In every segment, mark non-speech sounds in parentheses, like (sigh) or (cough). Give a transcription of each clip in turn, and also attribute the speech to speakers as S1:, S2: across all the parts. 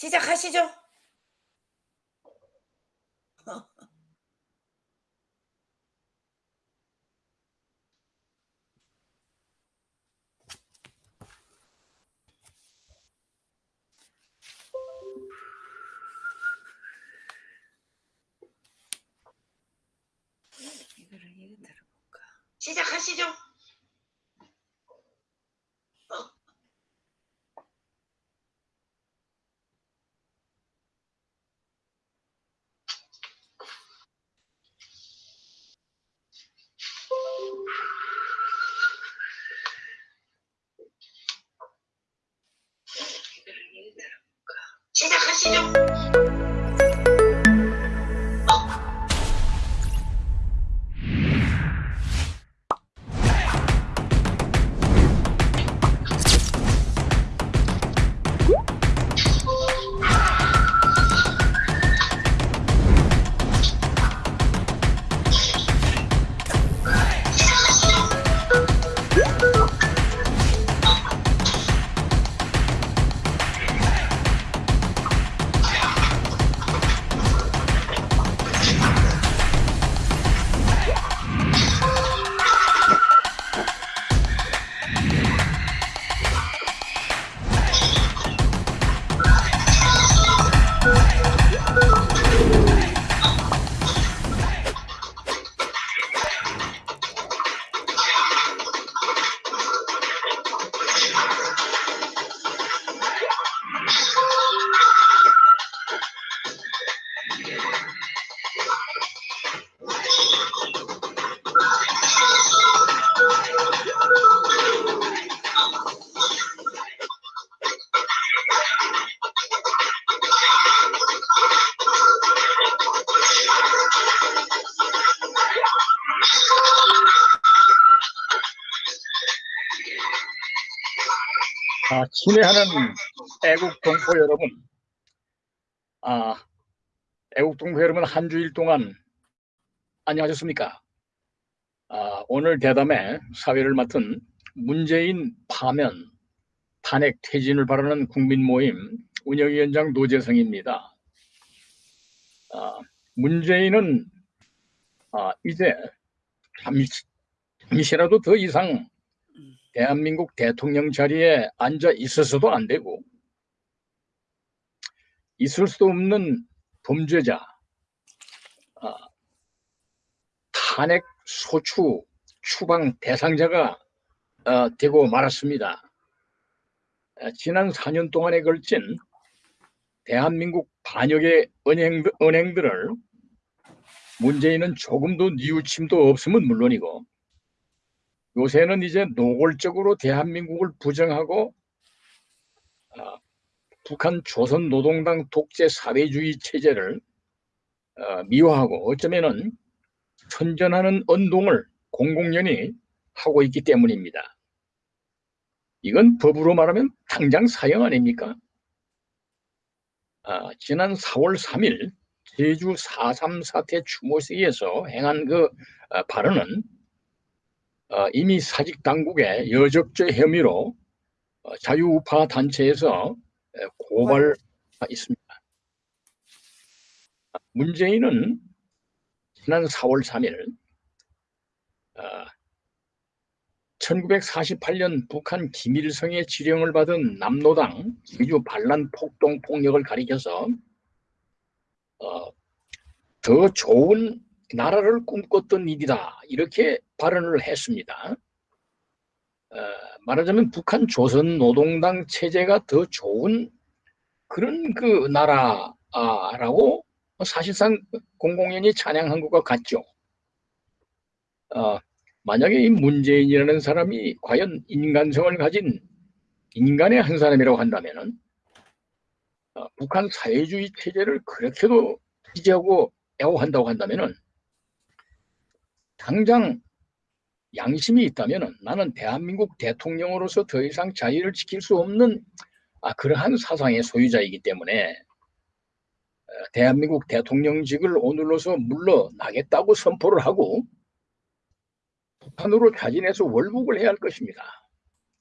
S1: 시작하시죠. (laughs) 시죠.
S2: 아, 친애하는 애국 동포 여러분, 아, 애국 동포 여러분 한 주일 동안 안녕하셨습니까? 아, 오늘 대담에 사회를 맡은 문재인 파면 탄핵 퇴진을 바라는 국민 모임 운영위원장 노재성입니다. 아, 문재인은 아, 이제 잠시, 잠시라도 더 이상 대한민국 대통령 자리에 앉아 있어서도 안 되고 있을 수 없는 범죄자 아, 탄핵 소추 추방 대상자가 어, 되고 말았습니다. 아, 지난 4년 동안에 걸친 대한민국 반역의 은행, 은행들을 문재인은 조금도 뉘우침도 없으면 물론이고 요새는 이제 노골적으로 대한민국을 부정하고 아, 북한 조선 노동당 독재 사회주의 체제를 어, 미워하고 어쩌면은 선전하는 언동을 공공연히 하고 있기 때문입니다. 이건 법으로 말하면 당장 사형 아닙니까? 아, 지난 4월 3일 제주 4.3 사태 추모식에서 행한 그 아, 발언은 어, 이미 사직 당국의 여적죄 혐의로 어, 자유우파 단체에서 에, 고발 있습니다. 문재인은 지난 4월 3일 1948년 북한 김일성의 지령을 받은 남노당 제주 반란 폭동 폭력을 가리켜서 어, 더 좋은 나라를 꿈꿨던 일이다 이렇게 발언을 했습니다. 어, 말하자면 북한 조선 노동당 체제가 더 좋은 그런 그 나라라고 사실상 공공연히 찬양한 것과 같죠. 어, 만약에 이 문재인이라는 사람이 과연 인간성을 가진 인간의 한 사람이라고 한다면은 어, 북한 사회주의 체제를 그렇게도 지지하고 애호한다고 한다면은 당장 양심이 있다면 나는 대한민국 대통령으로서 더 이상 자유를 지킬 수 없는 아, 그러한 사상의 소유자이기 때문에 어, 대한민국 대통령직을 오늘로서 물러나겠다고 선포를 하고 북한으로 자진해서 월북을 해야 할 것입니다.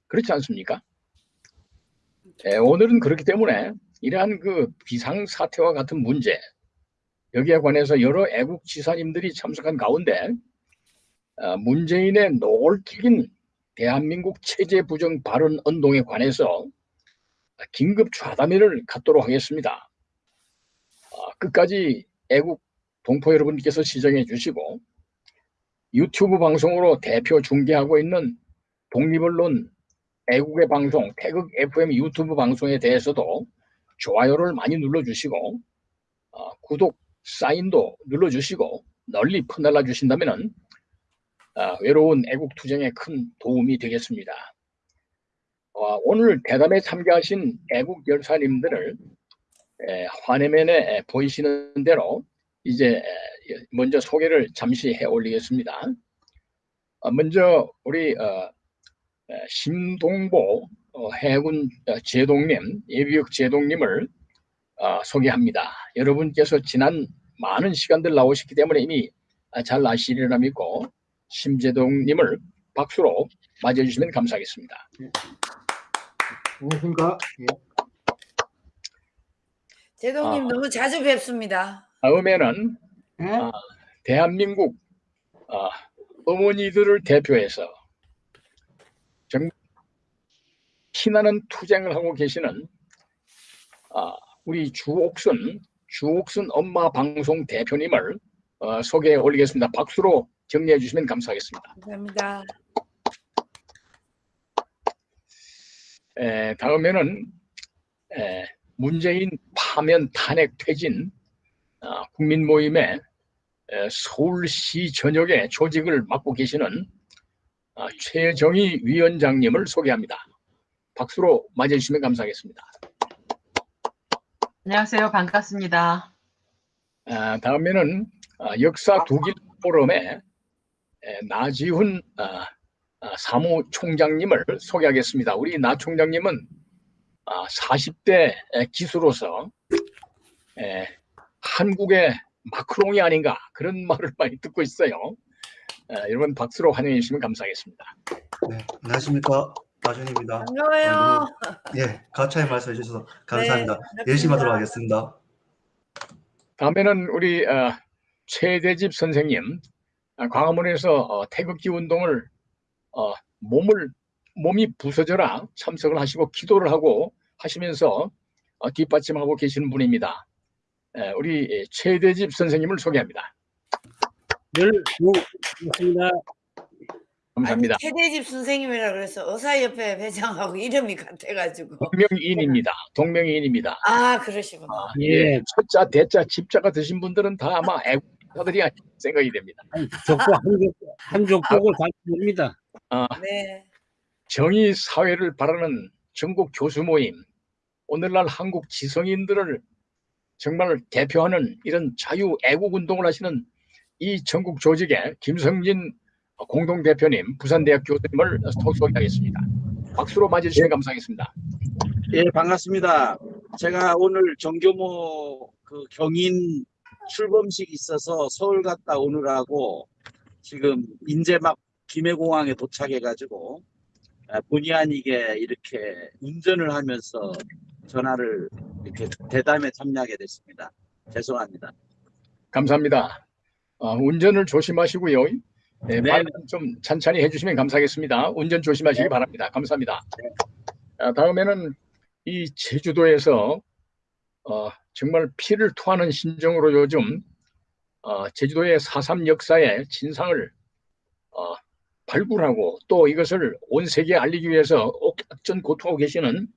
S2: 그렇지 않습니까? 예, 오늘은 그렇기 때문에 이러한 그 비상 사태와 같은 문제 여기에 관해서 여러 애국 지사님들이 참석한 가운데 어, 문재인의 노골적인 대한민국 체제 부정 발언 운동에 관해서 긴급 좌담회를 갖도록 하겠습니다. 어, 끝까지 애국 동포 여러분께서 시청해 주시고 유튜브 방송으로 대표 중계하고 있는 독립언론 애국의 방송 태극 FM 유튜브 방송에 대해서도 좋아요를 많이 눌러주시고 어, 구독 사인도 눌러주시고 널리 퍼날라 주신다면 어, 외로운 애국 투쟁에 큰 도움이 되겠습니다. 어, 오늘 대담에 참가하신 애국 열사님들을 에, 화면에 보이시는 대로 이제 에, 먼저 소개를 잠시 해 올리겠습니다. 어, 먼저 우리 어, 어, 해군 어, 제동님, 예비역 제동님을 어, 소개합니다. 여러분께서 지난 많은 시간들 나오셨기 때문에 이미 아, 잘 아시리라 믿고 심재동님을 박수로 맞아주시면 감사하겠습니다.
S3: 안녕하십니까. 예.
S1: 제동님
S2: 아.
S1: 너무 자주 뵙습니다.
S2: 다음에는
S3: 예?
S2: 아. 대한민국 어, 어머니들을 대표해서 정 피나는 투쟁을 하고 계시는 아, 우리 주옥순 주옥순 엄마 방송 대표님을 어, 소개해 올리겠습니다. 박수로 정리해 주시면 감사하겠습니다.
S1: 감사합니다.
S2: 에, 다음에는 에, 문재인 파면 탄핵 퇴진 아, 국민 모임의 에, 서울시 전역의 조직을 맡고 계시는 아, 최정희 위원장님을 소개합니다. 박수로 맞아주시면 감사하겠습니다.
S4: 안녕하세요. 반갑습니다.
S2: 아, 다음에는 아, 역사 독일 포럼의 에, 나지훈 아, 아, 사무총장님을 소개하겠습니다. 우리 나 총장님은 아, 40대 기수로서 에, 한국의 마크롱이 아닌가 그런 (laughs) 말을 많이 듣고 있어요. 에, 여러분 박수로 환영해 주시면 감사하겠습니다.
S3: 네, 안녕하십니까. 나준입니다.
S1: 반가워요.
S3: 예, 가차에 말씀해 주셔서 감사합니다.
S1: 네,
S3: 열심히 하도록. 하겠습니다.
S2: 다음에는 우리 어, 최대집 선생님 아, 광화문에서 어, 태극기 운동을 어, 몸을 몸이 부서져라 참석을 하시고 기도를 하고 하시면서 어, 뒷받침하고 계시는 분입니다. 에, 우리 최대집 선생님을 소개합니다.
S5: 늘 고맙습니다.
S2: 감사합니다.
S1: 아니, 최대집 선생님이라 그래서 의사협회 회장하고 이름이 같아가지고.
S2: 동명이인입니다. 동명이인입니다.
S1: 아 그러시구나.
S2: 아,
S5: 예.
S2: 예, 첫자, 대자, 집자가 드신 분들은 다 아마 애국 가들이 생각이 됩니다.
S5: 적고 한족 한족 보고 다 모릅니다.
S2: 아,
S1: 네.
S2: 정의 사회를 바라는 전국 교수 모임, 오늘날 한국 지성인들을 정말 대표하는 이런 자유 애국 운동을 하시는 이 전국 조직의 김성진 공동대표님, 부산대학 교수님을 소개하겠습니다. 박수로 맞아주시면 감사하겠습니다.
S6: 예, 반갑습니다. 제가 오늘 정교모 그 경인 출범식 있어서 서울 갔다 오느라고 지금 인제 막 김해공항에 도착해가지고 아, 본의 아니게 이렇게 운전을 하면서 전화를 이렇게 대담에 참여하게 됐습니다. 죄송합니다.
S2: 감사합니다. 어, 운전을 조심하시고요. 네,
S6: 네.
S2: 말좀 찬찬히 해주시면 감사하겠습니다. 운전 조심하시기
S6: 네.
S2: 바랍니다. 감사합니다. 아, 다음에는 이 제주도에서 어, 정말 피를 토하는 심정으로 요즘 어, 제주도의 4.3 역사의 진상을 어, 발굴하고 또 이것을 온 세계에 알리기 위해서 옥전 고투하고 계시는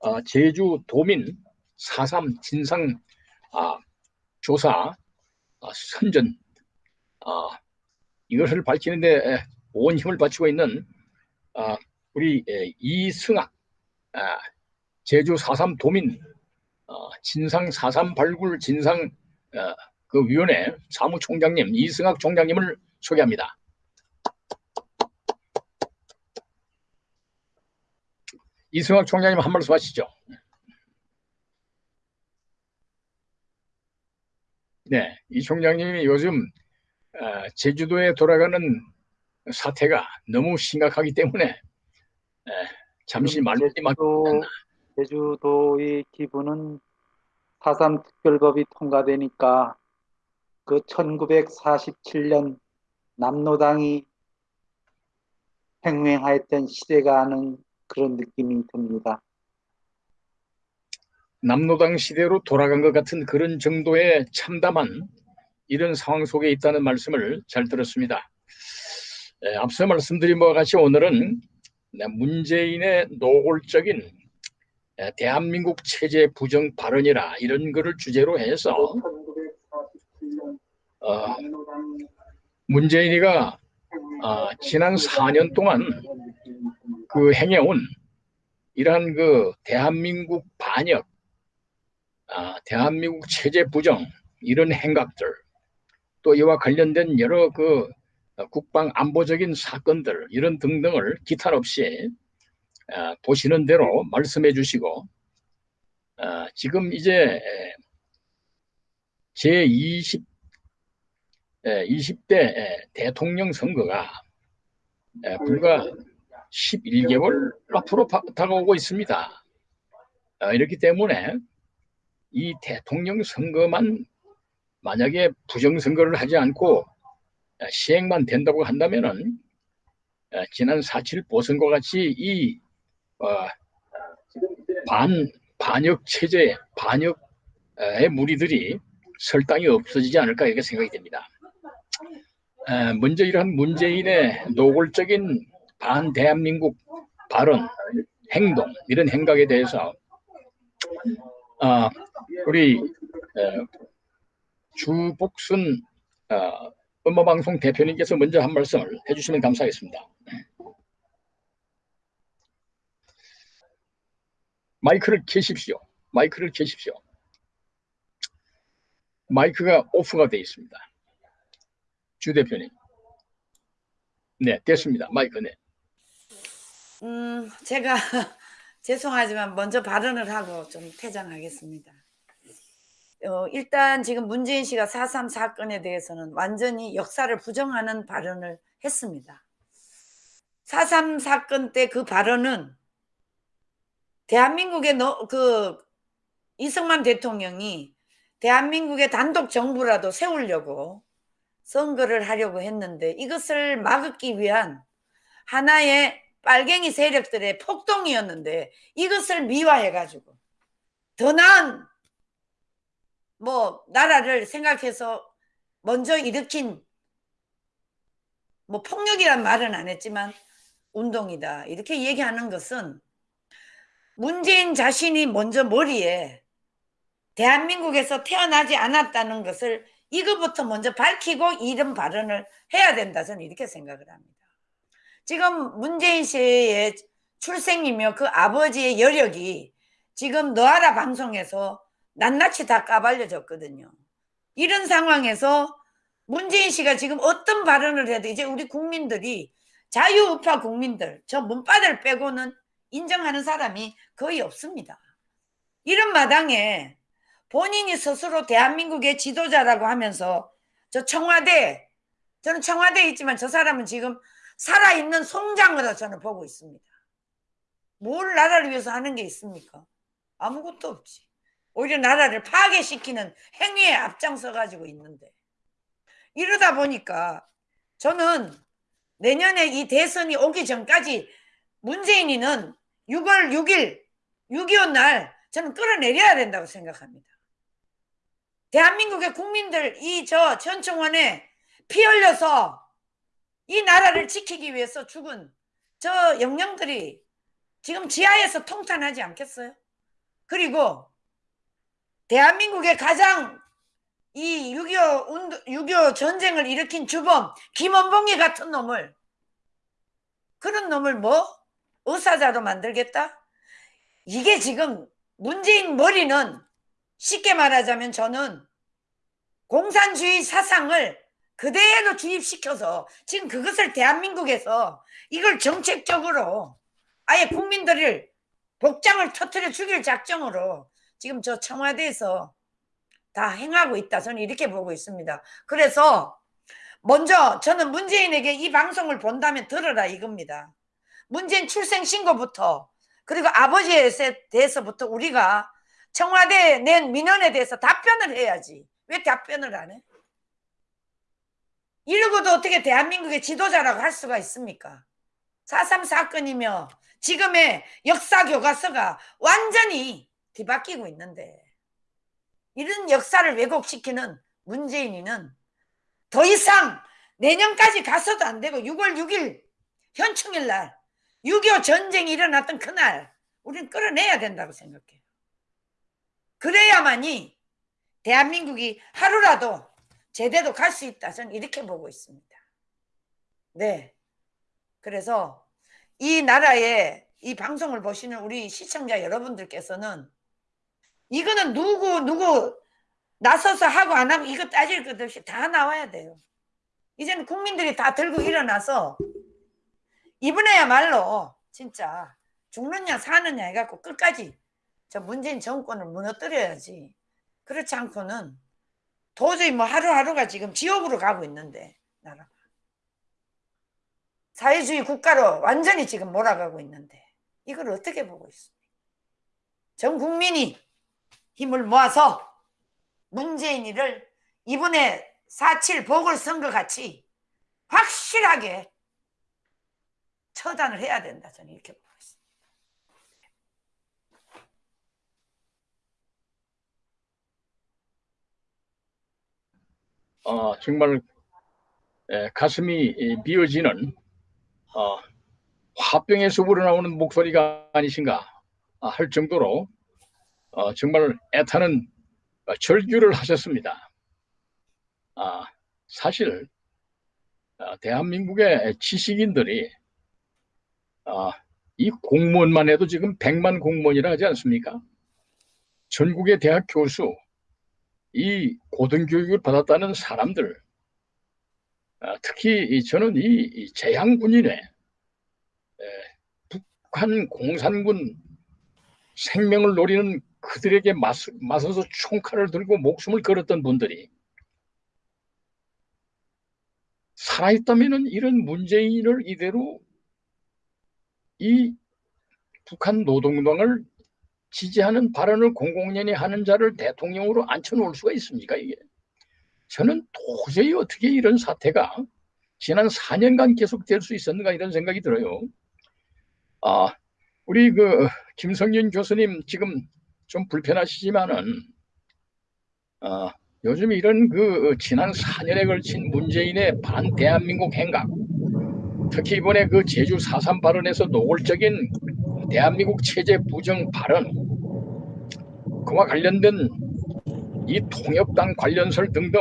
S2: 어, 제주도민 4.3 진상 아, 조사 아, 선전 아, 이것을 밝히는데 에, 온 힘을 바치고 있는 아, 우리 에, 이승학 아, 제주 4.3 도민 어, 진상 4.3 발굴 진상 어, 그 위원회 사무총장님 이승학 총장님을 소개합니다. 이승학 총장님 한 말씀 하시죠. 네, 이 총장님이 요즘 어, 제주도에 돌아가는 사태가 너무 심각하기 때문에 에, 잠시 막
S7: 제주도의 기분은 4.3 특별법이 통과되니까 그 1947년 남로당이 횡행하였던 시대가 하는 그런 느낌이 듭니다.
S2: 남로당 시대로 돌아간 것 같은 그런 정도의 참담한 이런 상황 속에 있다는 말씀을 잘 들었습니다. 에, 앞서 말씀드린 바와 같이 오늘은 네, 문재인의 노골적인 에, 대한민국 체제 부정 발언이라 이런 거를 주제로 해서 어, 문재인이가 아, 지난 4년 동안 그 행해온 이러한 그 대한민국 반역, 아, 대한민국 체제 부정 이런 행각들 또 이와 관련된 여러 그 국방 안보적인 사건들 이런 등등을 기탄 없이 아, 보시는 대로 말씀해 주시고 아, 지금 이제 제 20, 20대 대통령 선거가 에, 불과 11개월 앞으로 파- 다가오고 있습니다. 어, 이렇기 때문에 이 대통령 선거만 만약에 부정선거를 하지 않고 어, 시행만 된다고 한다면은 어, 지난 4.7 보선과 같이 이 어, 반, 반역 체제, 반역의 무리들이 설당이 없어지지 않을까 이렇게 생각이 됩니다. 에, 먼저 이러한 문재인의 노골적인 반 대한민국 발언, 행동 이런 행각에 대해서 아, 우리 에, 주복순 어, 음악방송 대표님께서 먼저 한 말씀을 해주시면 감사하겠습니다. 마이크를 켜십시오. 마이크를 켜십시오. 마이크가 오프가 되어 있습니다. 주 대표님. 네, 됐습니다. 마이크 네.
S1: 음, 제가 (laughs) 죄송하지만 먼저 발언을 하고 좀 퇴장하겠습니다. 어, 일단 지금 문재인 씨가 4.3 사건에 대해서는 완전히 역사를 부정하는 발언을 했습니다. 4.3 사건 때 그 발언은 대한민국의 너, 그 이승만 대통령이 대한민국의 단독 정부라도 세우려고 선거를 하려고 했는데 이것을 막기 위한 하나의 빨갱이 세력들의 폭동이었는데 이것을 미화해가지고 더 나은 뭐 나라를 생각해서 먼저 일으킨 뭐 폭력이란 말은 안 했지만 운동이다. 이렇게 얘기하는 것은 문재인 자신이 먼저 머리에 대한민국에서 태어나지 않았다는 것을 이거부터 먼저 밝히고 이런 발언을 해야 된다 저는 이렇게 생각을 합니다. 지금 문재인 씨의 출생이며 그 아버지의 여력이 지금 너하라 방송에서 낱낱이 다 까발려졌거든요. 이런 상황에서 문재인 씨가 지금 어떤 발언을 해도 이제 우리 국민들이 자유우파 국민들 저 문바들 빼고는 인정하는 사람이 거의 없습니다. 이런 마당에 본인이 스스로 대한민국의 지도자라고 하면서 저 청와대 저는 청와대에 있지만 저 사람은 지금 살아있는 송장으로 저는 보고 있습니다. 뭘 나라를 위해서 하는 게 있습니까? 아무것도 없지. 오히려 나라를 파괴시키는 행위에 앞장서 가지고 있는데 이러다 보니까 저는 내년에 이 대선이 오기 전까지 문재인이는 6월 6일 6.25 날 저는 끌어내려야 된다고 생각합니다. 대한민국의 국민들 이저 전청원에 피 흘려서 이 나라를 지키기 위해서 죽은 저 영령들이 지금 지하에서 통탄하지 않겠어요? 그리고 대한민국의 가장 이 6.25 운동, 6.25 전쟁을 일으킨 주범 김원봉이 같은 놈을 그런 놈을 뭐 의사자로 만들겠다? 이게 지금 문재인 머리는 쉽게 말하자면 저는 공산주의 사상을 그대로 주입시켜서 지금 그것을 대한민국에서 이걸 정책적으로 아예 국민들을 복장을 터트려 죽일 작정으로 지금 저 청와대에서 다 행하고 있다. 저는 이렇게 보고 있습니다. 그래서 먼저 저는 문재인에게 이 방송을 본다면 들어라 이겁니다. 문재인 출생 신고부터 그 그리고 아버지에 대해서부터 우리가 청와대에 낸 민원에 대해서 답변을 해야지. 왜 답변을 안 해? 이러고도 어떻게 대한민국의 지도자라고 할 수가 있습니까? 4.3 사건이며 지금의 역사 교과서가 완전히 뒤바뀌고 있는데 이런 역사를 왜곡시키는 문재인이는 더 이상 내년까지 가서도 안 되고 6월 6일 현충일 날, 6.25 전쟁이 일어났던 그날, 우리는 끌어내야 된다고 생각해요. 그래야만이 대한민국이 하루라도 제대로 갈 수 있다. 저는 이렇게 보고 있습니다. 네. 그래서 이 나라의 이 방송을 보시는 우리 시청자 여러분들께서는 이거는 누구, 누구 나서서 하고 안 하고 이거 따질 것 없이 다 나와야 돼요. 이제는 국민들이 다 들고 일어나서 이번에야말로 진짜 죽느냐 사느냐 해갖고 끝까지 저 문재인 정권을 무너뜨려야지. 그렇지 않고는 도저히 뭐 하루하루가 지금 지옥으로 가고 있는데 나라가 사회주의 국가로 완전히 지금 몰아가고 있는데 이걸 어떻게 보고 있습니까? 전 국민이 힘을 모아서 문재인이를 이번에 4.7 보궐선거 같이 확실하게 처단을 해야 된다. 저는 이렇게 보고 있습니다.
S2: 어, 정말 에, 가슴이 이, 미어지는 어, 화병에서 우러나오는 목소리가 아니신가 아, 할 정도로 어, 정말 애타는 어, 절규를 하셨습니다. 아, 사실 어, 대한민국의 지식인들이 어, 이 공무원만 해도 지금 100만 공무원이라 하지 않습니까? 전국의 대학 교수, 이 고등교육을 받았다는 사람들, 아, 특히 이 저는 이, 이 재향군인의 에, 북한 공산군 생명을 노리는 그들에게 맞, 맞서서 총칼을 들고 목숨을 걸었던 분들이 살아있다면 이런 문재인을 이대로 이 북한 노동당을 지지하는 발언을 공공연히 하는 자를 대통령으로 앉혀놓을 수가 있습니까 이게? 저는 도저히 어떻게 이런 사태가 지난 4년간 계속될 수 있었는가 이런 생각이 들어요. 아 우리 그 김성윤 교수님 지금 좀 불편하시지만은 아 요즘 이런 그 지난 4년에 걸친 문재인의 반 대한민국 행각 특히 이번에 그 제주 4.3 발언에서 노골적인 대한민국 체제 부정 발언 그와 관련된 이 통역당 관련설 등등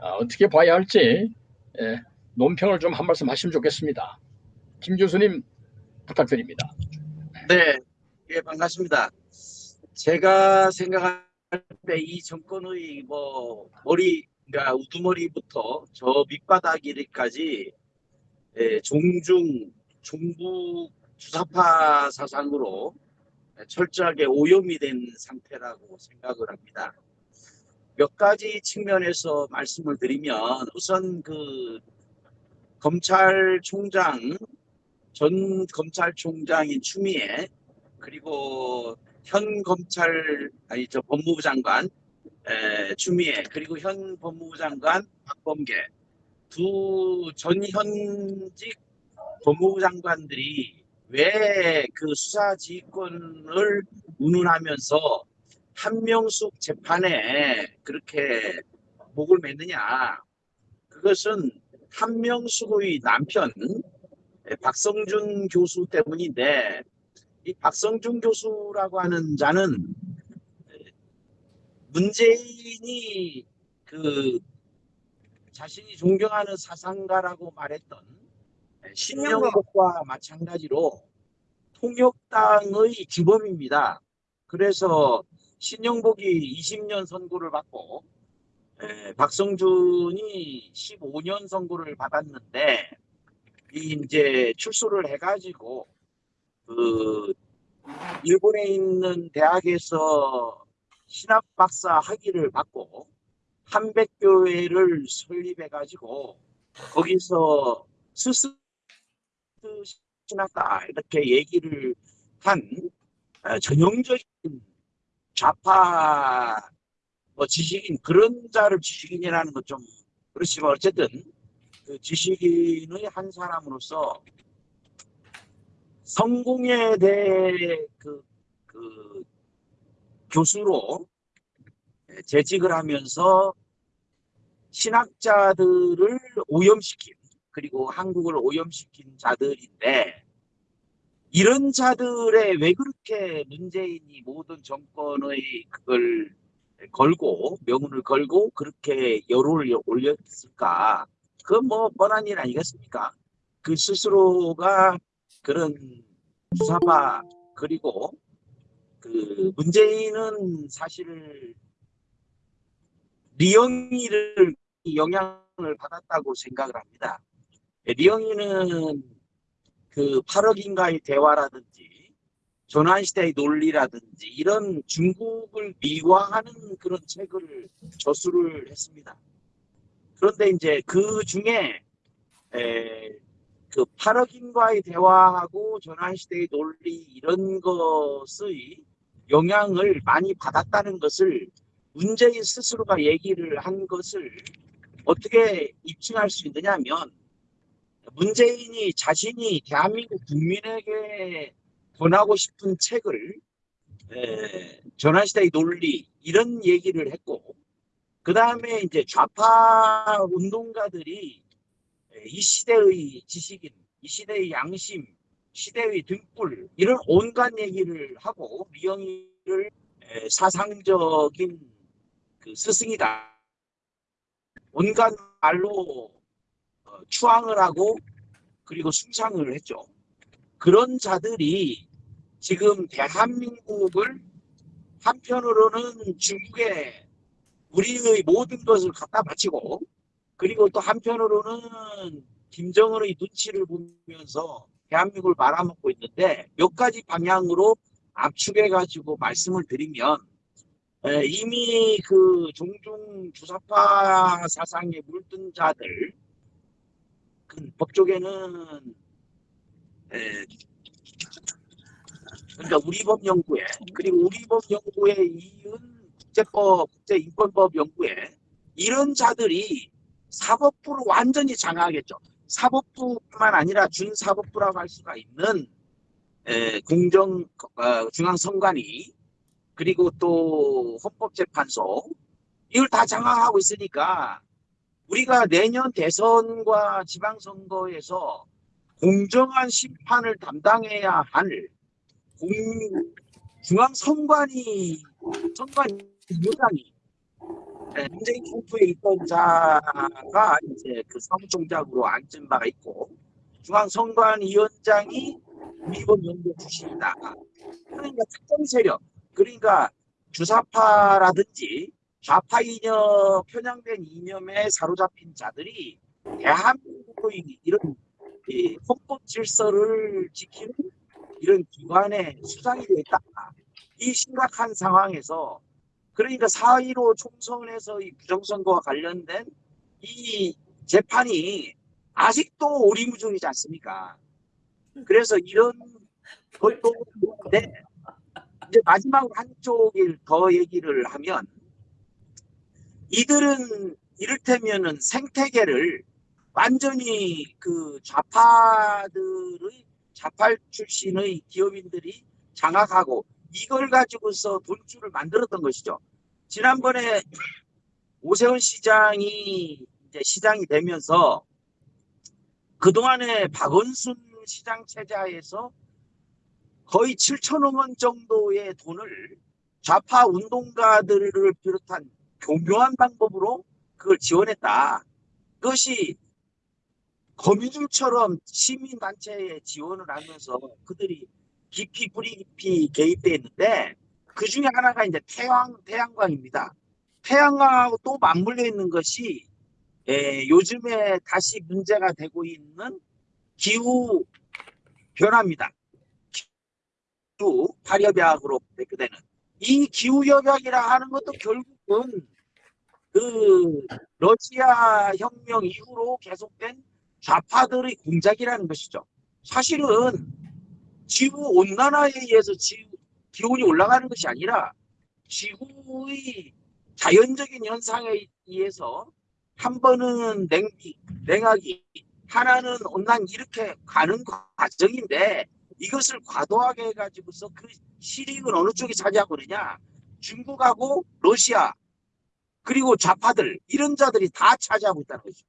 S2: 아, 어떻게 봐야 할지 예, 논평을 좀 한 말씀 하시면 좋겠습니다. 김 교수님 부탁드립니다.
S6: 네, 예, 반갑습니다. 제가 생각할 때 이 정권의 뭐 머리, 그러니까 우두머리부터 저 밑바닥이까지 예, 종중, 종북 주사파 사상으로 철저하게 오염이 된 상태라고 생각을 합니다. 몇 가지 측면에서 말씀을 드리면 우선 그 검찰총장 전 검찰총장인 추미애 그리고 현 검찰 아니 저 법무부 장관 에, 추미애 그리고 현 법무부 장관 박범계 두 전현직 법무부 장관들이 왜 그 수사 지휘권을 운운하면서 한명숙 재판에 그렇게 목을 맸느냐. 그것은 한명숙의 남편 예, 박성준 교수 때문인데 이 박성준 교수라고 하는 자는 문재인이 그 자신이 존경하는 사상가라고 말했던 신영복과 마찬가지로 통역당의 주범입니다. 그래서 신영복이 20년 선고를 받고 에, 박성준이 15년 선고를 받았는데 이 이제 출소를 해가지고 그 일본에 있는 대학에서 신학 박사 학위를 받고 한백교회를 설립해가지고 거기서 스스 신학다 이렇게 얘기를 어, 전형적인 좌파 뭐 지식인 그런 자를 지식인이라는 건 좀 그렇지만 어쨌든 그 지식인의 한 사람으로서 성공에 대해 그, 그 교수로 재직을 하면서 신학자들을 오염시킨 그리고 한국을 오염시킨 자들인데 이런 자들의 왜 그렇게 문재인이 모든 정권의 그걸 걸고 명운을 걸고 그렇게 여론을 올렸을까? 그건 뭐 뻔한 일 아니겠습니까? 그 스스로가 그런 주사파 그리고 그 문재인은 사실 리영이를 영향을 받았다고 생각을 합니다. 리영이는 그 8억인가의 대화라든지 조난시대의 논리라든지 이런 중국을 미화하는 그런 책을 저수를 했습니다. 그런데 이제 그 중에 에, 그 8억인과의 대화하고 조난시대의 논리 이런 것의 영향을 많이 받았다는 것을 문재인 스스로가 얘기를 한 것을 어떻게 입증할 수 있느냐면 문재인이 자신이 대한민국 국민에게 권하고 싶은 책을 에, 전환시대의 논리 이런 얘기를 했고 그 다음에 이제 좌파 운동가들이 이 시대의 지식인, 이 시대의 양심, 시대의 등불 이런 온갖 얘기를 하고 미영이를 에, 사상적인 그 스승이다. 온갖 말로 어, 추앙을 하고 그리고 숭상을 했죠. 그런 자들이 지금 대한민국을 한편으로는 중국에 우리의 모든 것을 갖다 바치고 그리고 또 한편으로는 김정은의 눈치를 보면서 대한민국을 말아먹고 있는데 몇 가지 방향으로 압축해 가지고 말씀을 드리면 에, 이미 그 종중 주사파 사상에 물든 자들 그 법조계는 에, 그러니까 우리법 연구회 그리고 우리법 연구회 이은 국제법 국제인권법 연구회 이런 자들이 사법부를 완전히 장악하겠죠. 사법부뿐만 아니라 준사법부라고 할 수가 있는 에, 공정 어, 중앙선관위 그리고 또 헌법재판소 이걸 다 장악하고 있으니까 우리가 내년 대선과 지방선거에서 공정한 심판을 담당해야 할 공, 중앙선관위 선관위 위원장이 네, 문재인 캠프에 있던 자가 이제 그 사무총장으로 앉은 바가 있고 중앙선관위원장이 미번 연구 출신이다. 그러니까 특정 세력, 그러니까 주사파라든지 좌파 이념, 편향된 이념에 사로잡힌 자들이 대한민국의 이런 이 헌법 질서를 지키는 이런 기관에 수장이 되어 있다. 이 심각한 상황에서 그러니까 4.15 총선에서 이 부정선거와 관련된 이 재판이 아직도 오리무중이지 않습니까? 그래서 이런 (laughs) 것도 있는데 이제 마지막으로 한쪽을 더 얘기를 하면 이들은 이를테면은 생태계를 완전히 그 좌파들의 좌파 출신의 기업인들이 장악하고 이걸 가지고서 돈줄을 만들었던 것이죠. 지난번에 오세훈 시장이 이제 시장이 되면서 그동안에 박원순 시장 체제하에서 거의 7천억 원 정도의 돈을 좌파 운동가들을 비롯한 교묘한 방법으로 그걸 지원했다. 그것이 거미줄처럼 시민단체에 지원을 하면서 그들이 깊이 뿌리 깊이 개입돼 있는데 그 중에 하나가 이제 태양 태양광입니다. 태양광하고 또 맞물려 있는 것이 에, 요즘에 다시 문제가 되고 있는 기후 변화입니다. 기후 발협약으로 대표되는 이 기후 협약이라 하는 것도 결국은 그 러시아 혁명 이후로 계속된 좌파들의 공작이라는 것이죠. 사실은 지구 온난화에 의해서 지구 기온이 올라가는 것이 아니라 지구의 자연적인 현상에 의해서 한 번은 냉기, 냉하기, 하나는 온난 이렇게 가는 과정인데 이것을 과도하게 해가지고서 그 실익은 어느 쪽이 차지하고 그러냐 중국하고 러시아 그리고 좌파들 이런 자들이 다 차지하고 있다는 거죠.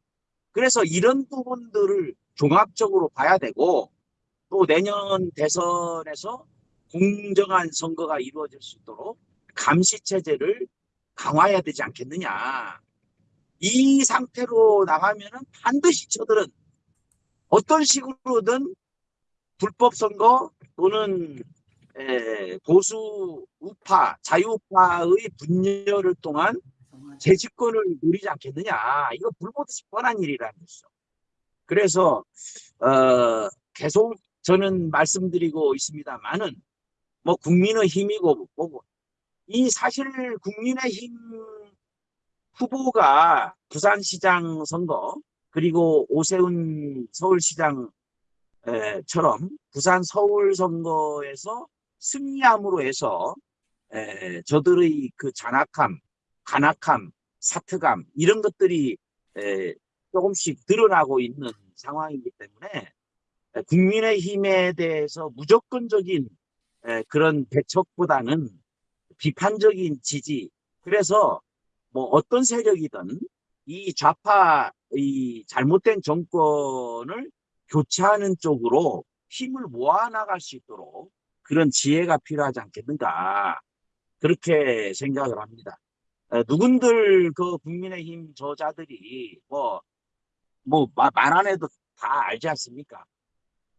S6: 그래서 이런 부분들을 종합적으로 봐야 되고 또 내년 대선에서 공정한 선거가 이루어질 수 있도록 감시 체제를 강화해야 되지 않겠느냐. 이 상태로 나가면 은 반드시 저들은 어떤 식으로든 불법 선거 또는 에, 보수 우파, 자유우파의 분열을 통한 재집권을 누리지 않겠느냐. 이거 불보듯이 뻔한 일이라는 것이죠. 그래서 어, 계속 저는 말씀드리고 있습니다만은 뭐 국민의 힘이고 뭐고 이 사실 국민의 힘 후보가 부산시장 선거 그리고 오세훈 서울시장 에, 처럼 부산 서울 선거에서 승리함으로 해서 에, 저들의 그 잔악함, 간악함, 사특감 이런 것들이 에, 조금씩 드러나고 있는 상황이기 때문에 에, 국민의힘에 대해서 무조건적인 에, 그런 배척보다는 비판적인 지지 그래서 뭐 어떤 세력이든 이 좌파 이 잘못된 정권을 교체하는 쪽으로 힘을 모아 나갈 수 있도록 그런 지혜가 필요하지 않겠는가 그렇게 생각을 합니다. 에, 누군들 그 국민의힘 저자들이 뭐 뭐말안 해도 다 알지 않습니까?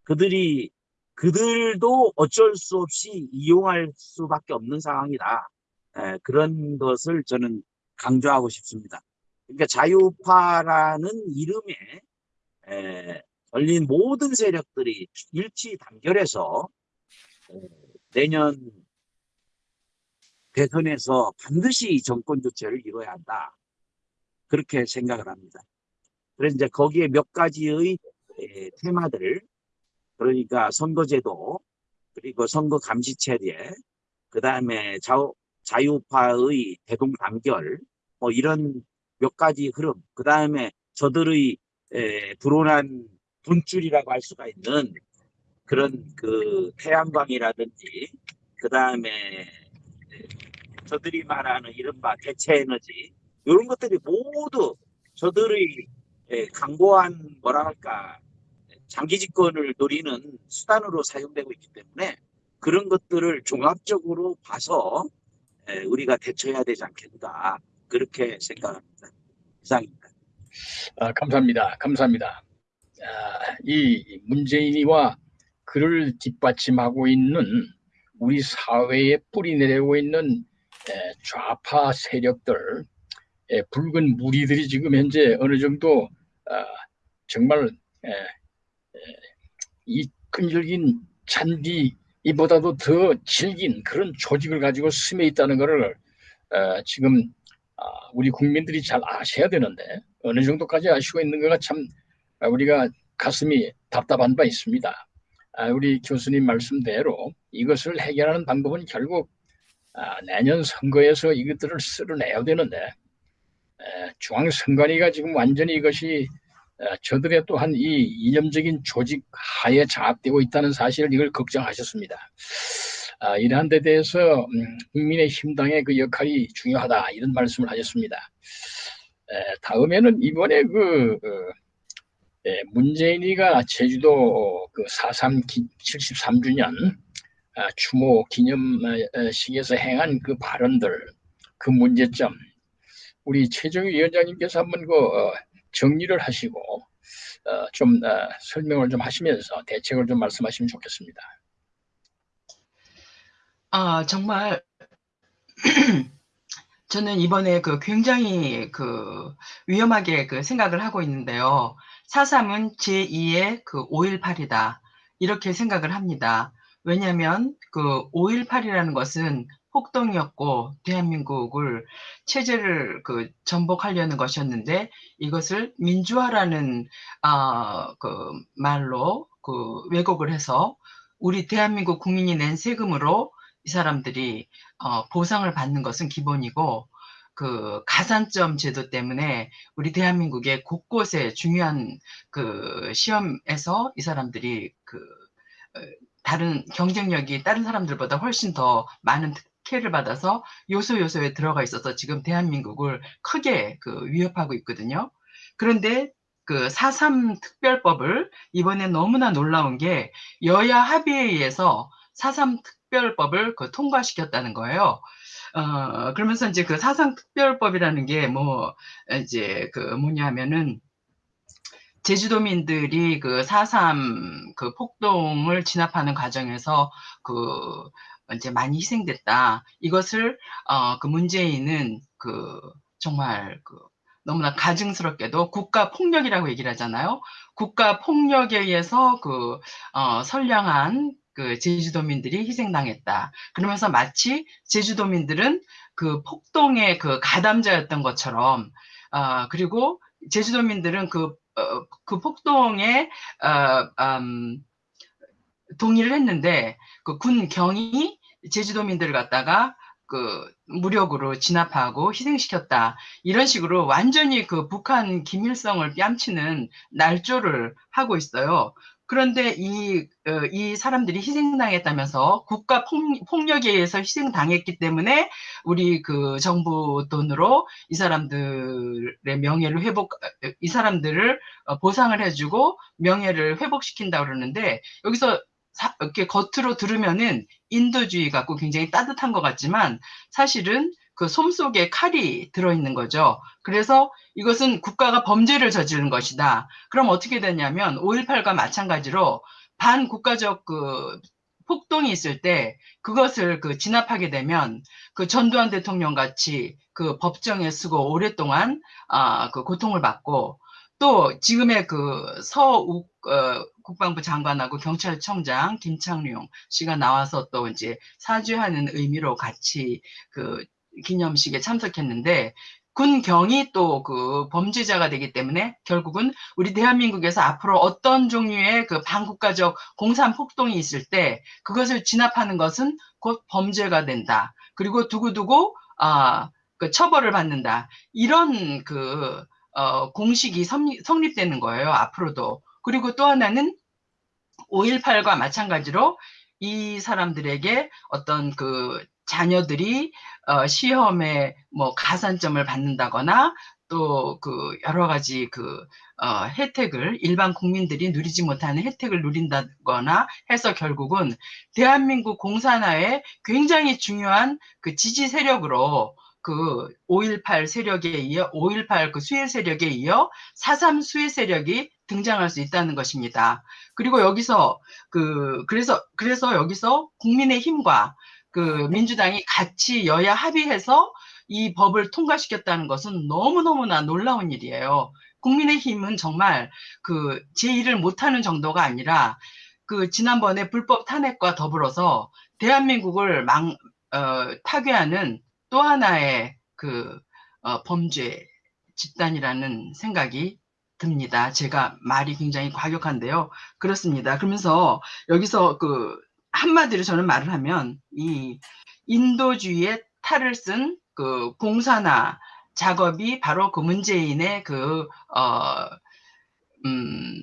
S6: 그들이 그들도 어쩔 수 없이 이용할 수밖에 없는 상황이다. 에, 그런 것을 저는 강조하고 싶습니다. 그러니까 자유파라는 이름에 에, 걸린 모든 세력들이 일치 단결해서 에, 내년 대선에서 반드시 정권 교체를 이뤄야 한다. 그렇게 생각을 합니다. 그래서 이제 거기에 몇 가지의 에, 테마들 그러니까 선거제도 그리고 선거 감시 체계 그 다음에 자유파의 대동 단결 뭐 이런 몇 가지 흐름 그 다음에 저들의 에, 불온한 분줄이라고 할 수가 있는 그런 그 태양광이라든지 그 다음에 저들이 말하는 이른바 대체 에너지 이런 것들이 모두 저들의 에, 강고한 뭐라 할까 장기 집권을 노리는 수단으로 사용되고 있기 때문에 그런 것들을 종합적으로 봐서 에, 우리가 대처해야 되지 않겠는가 그렇게 생각합니다. 이상입니다.
S2: 아, 감사합니다. 감사합니다. 아, 이 문재인이와 그를 뒷받침하고 있는 우리 사회에 뿌리 내리고 있는 에, 좌파 세력들, 에, 붉은 무리들이 지금 현재 어느 정도 아, 정말 이 끈질긴 잔디 이보다도 더 질긴 그런 조직을 가지고 스며 있다는 것을 어, 지금 아, 우리 국민들이 잘 아셔야 되는데 어느 정도까지 아시고 있는 거가 참 아, 우리가 가슴이 답답한 바 있습니다. 아, 우리 교수님 말씀대로 이것을 해결하는 방법은 결국 아, 내년 선거에서 이것들을 쓸어내야 되는데 에, 중앙선관위가 지금 완전히 이것이 에, 저들의 또한 이 이념적인 조직 하에 장악되고 있다는 사실을 이걸 걱정하셨습니다. 아, 이러한 데 대해서 음, 국민의힘당의 그 역할이 중요하다 이런 말씀을 하셨습니다. 에, 다음에는 이번에 그 어, 에, 문재인이가 제주도 그 4.3 73주년 아, 추모 기념식에서 행한 그 발언들 그 문제점 우리 최정희 위원장님께서 한번 그 어, 정리를 하시고 어, 좀 어, 설명을 좀 하시면서 대책을 좀 말씀하시면 좋겠습니다.
S4: 아, 정말 (clears throat) 저는 이번에 그 굉장히 그 위험하게 그 생각을 하고 있는데요. 4.3은 제2의 그 5.18이다. 이렇게 생각을 합니다. 왜냐하면 그 5.18이라는 것은 폭동이었고 대한민국을 체제를 그 전복하려는 것이었는데 이것을 민주화라는 아, 그 말로 그 왜곡을 해서 우리 대한민국 국민이 낸 세금으로 이 사람들이 어, 보상을 받는 것은 기본이고 그 가산점 제도 때문에 우리 대한민국의 곳곳에 중요한 그 시험에서 이 사람들이 그 어, 다른 경쟁력이 다른 사람들보다 훨씬 더 많은 특혜를 받아서 요소 요소에 들어가 있어서 지금 대한민국을 크게 그 위협하고 있거든요. 그런데 그 4.3 특별법을 이번에 너무나 놀라운 게 여야 합의에 의해서 4.3 특별법을 그 통과시켰다는 거예요. 어, 그러면서 이제 그 사상 특별법이라는 게 뭐, 이제 그 뭐냐면은 제주도민들이 그 4.3 그 폭동을 진압하는 과정에서 그 이제 많이 희생됐다. 이것을 어, 그 문재인은 그 정말 그 너무나 가증스럽게도 국가 폭력이라고 얘기를 하잖아요. 국가 폭력에 의해서 그 어, 선량한 그 제주도민들이 희생당했다. 그러면서 마치 제주도민들은 그 폭동의 그 가담자였던 것처럼 어, 그리고 제주도민들은 그, 어, 그 폭동에 어, 음, 동의를 했는데 그 군 경이 제주도민들을 갖다가 그 무력으로 진압하고 희생시켰다. 이런 식으로 완전히 그 북한 김일성을 뺨치는 날조를 하고 있어요. 그런데 이, 어, 이 사람들이 희생당했다면서 국가 폭력에 의해서 희생당했기 때문에 우리 그 정부 돈으로 이 사람들의 명예를 회복, 이 사람들을 어, 보상을 해주고 명예를 회복시킨다 그러는데 여기서 사, 이렇게 겉으로 들으면은 인도주의 갖고 굉장히 따뜻한 것 같지만 사실은 그 솜 속에 칼이 들어있는 거죠. 그래서 이것은 국가가 범죄를 저지른 것이다. 그럼 어떻게 되냐면 5.18과 마찬가지로 반국가적 그 폭동이 있을 때 그것을 그 진압하게 되면 그 전두환 대통령 같이 그 법정에 쓰고 오랫동안 아 그 고통을 받고 또 지금의 그 서욱 어, 국방부 장관하고 경찰청장 김창룡 씨가 나와서 또 이제 사죄하는 의미로 같이 그 기념식에 참석했는데 군경이 또 그 범죄자가 되기 때문에 결국은 우리 대한민국에서 앞으로 어떤 종류의 그 반국가적 공산 폭동이 있을 때 그것을 진압하는 것은 곧 범죄가 된다. 그리고 두고두고 아, 그 처벌을 받는다. 이런 그 어, 공식이 성립, 성립되는 거예요. 앞으로도. 그리고 또 하나는 5.18과 마찬가지로 이 사람들에게 어떤 그 자녀들이 어, 시험에 뭐 가산점을 받는다거나 또 그 여러 가지 그 어, 혜택을 일반 국민들이 누리지 못하는 혜택을 누린다거나 해서 결국은 대한민국 공산화에 굉장히 중요한 그 지지 세력으로 그 5.18 세력에 이어 5.18 그 수혜 세력에 이어 4.3 수혜 세력이 등장할 수 있다는 것입니다. 그리고 여기서 그 그래서 그래서 여기서 국민의 힘과 그 민주당이 같이 여야 합의해서 이 법을 통과시켰다는 것은 너무너무나 놀라운 일이에요. 국민의힘은 정말 그 제1을 못하는 정도가 아니라 그 지난번에 불법 탄핵과 더불어서 대한민국을 망, 어, 타개하는 또 하나의 그 어, 범죄 집단이라는 생각이 듭니다. 제가 말이 굉장히 과격한데요. 그렇습니다. 그러면서 여기서 그 한마디로 저는 말을 하면 이 인도주의의 탈을 쓴 그 공산화 작업이 바로 그 문재인의 그, 어, 음,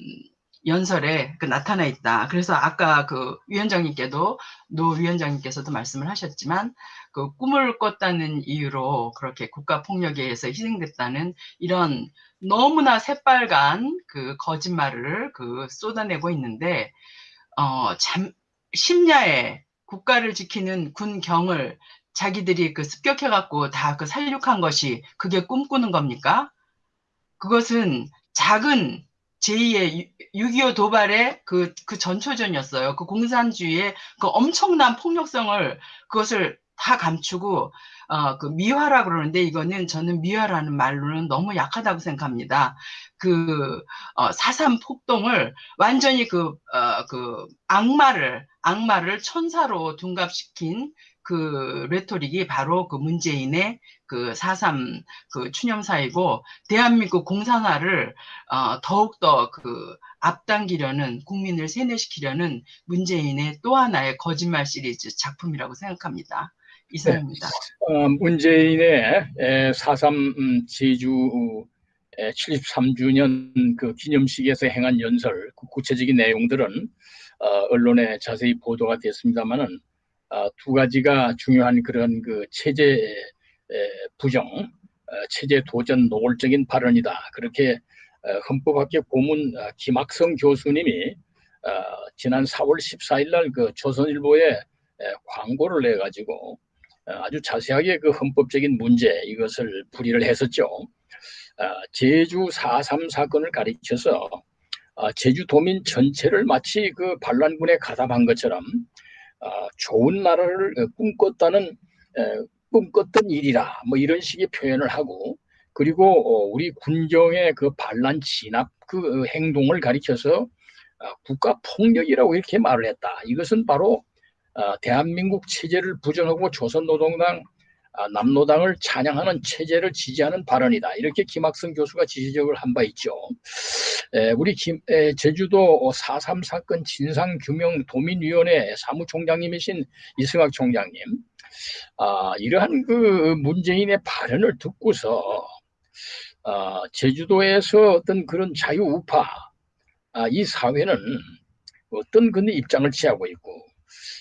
S4: 연설에 그 나타나 있다. 그래서 아까 그 위원장님께도 노 위원장님께서도 말씀을 하셨지만 그 꿈을 꿨다는 이유로 그렇게 국가 폭력에 의해서 희생됐다는 이런 너무나 새빨간 그 거짓말을 그 쏟아내고 있는데 어참 심야에 국가를 지키는 군경을 자기들이 그 습격해 갖고 다 그 살육한 것이 그게 꿈꾸는 겁니까? 그것은 작은 제2의 6.25 도발의 그, 그 전초전이었어요. 그 공산주의의 그 엄청난 폭력성을 그것을 다 감추고 어, 그 미화라 그러는데 이거는 저는 미화라는 말로는 너무 약하다고 생각합니다. 그 어, 사삼 폭동을 완전히 그, 어, 그 악마를 악마를 천사로 둔갑시킨 그 레토릭이 바로 그 문재인의 그 4.3 그 추념사이고 대한민국 공산화를 어, 더욱더 그 앞당기려는 국민을 세뇌시키려는 문재인의 또 하나의 거짓말 시리즈 작품이라고 생각합니다. 이상입니다.
S2: 어, 문재인의 4.3 제주 73주년 그 기념식에서 행한 연설, 그 구체적인 내용들은 어, 언론에 자세히 보도가 됐습니다만은 어, 두 가지가 중요한 그런 그 체제 에, 부정, 어, 체제 도전 노골적인 발언이다. 그렇게 어, 헌법학교 고문 어, 김학성 교수님이 어, 지난 4월 14일 날 그 조선일보에 에, 광고를 내가지고 어, 아주 자세하게 그 헌법적인 문제 이것을 풀이를 했었죠. 어, 제주 4.3 사건을 가리켜서 어, 제주도민 전체를 마치 그 반란군에 가담한 것처럼 어, 좋은 나라를 어, 꿈꿨다는 에, 꿈꿨던 일이라 뭐 이런 식의 표현을 하고 그리고 어, 우리 군정의 그 반란 진압 그 어, 행동을 가리켜서 어, 국가 폭력이라고 이렇게 말을 했다. 이것은 바로 어, 대한민국 체제를 부정하고 조선노동당 아, 남노당을 찬양하는 체제를 지지하는 발언이다. 이렇게 김학성 교수가 지지적을 한 바 있죠. 에, 우리 김, 에, 제주도 4.3 사건 진상규명 도민위원회 사무총장님이신 이승학 총장님, 아, 이러한 그 문재인의 발언을 듣고서 아, 제주도에서 어떤 그런 자유우파, 아, 이 사회는 어떤 그런 입장을 취하고 있고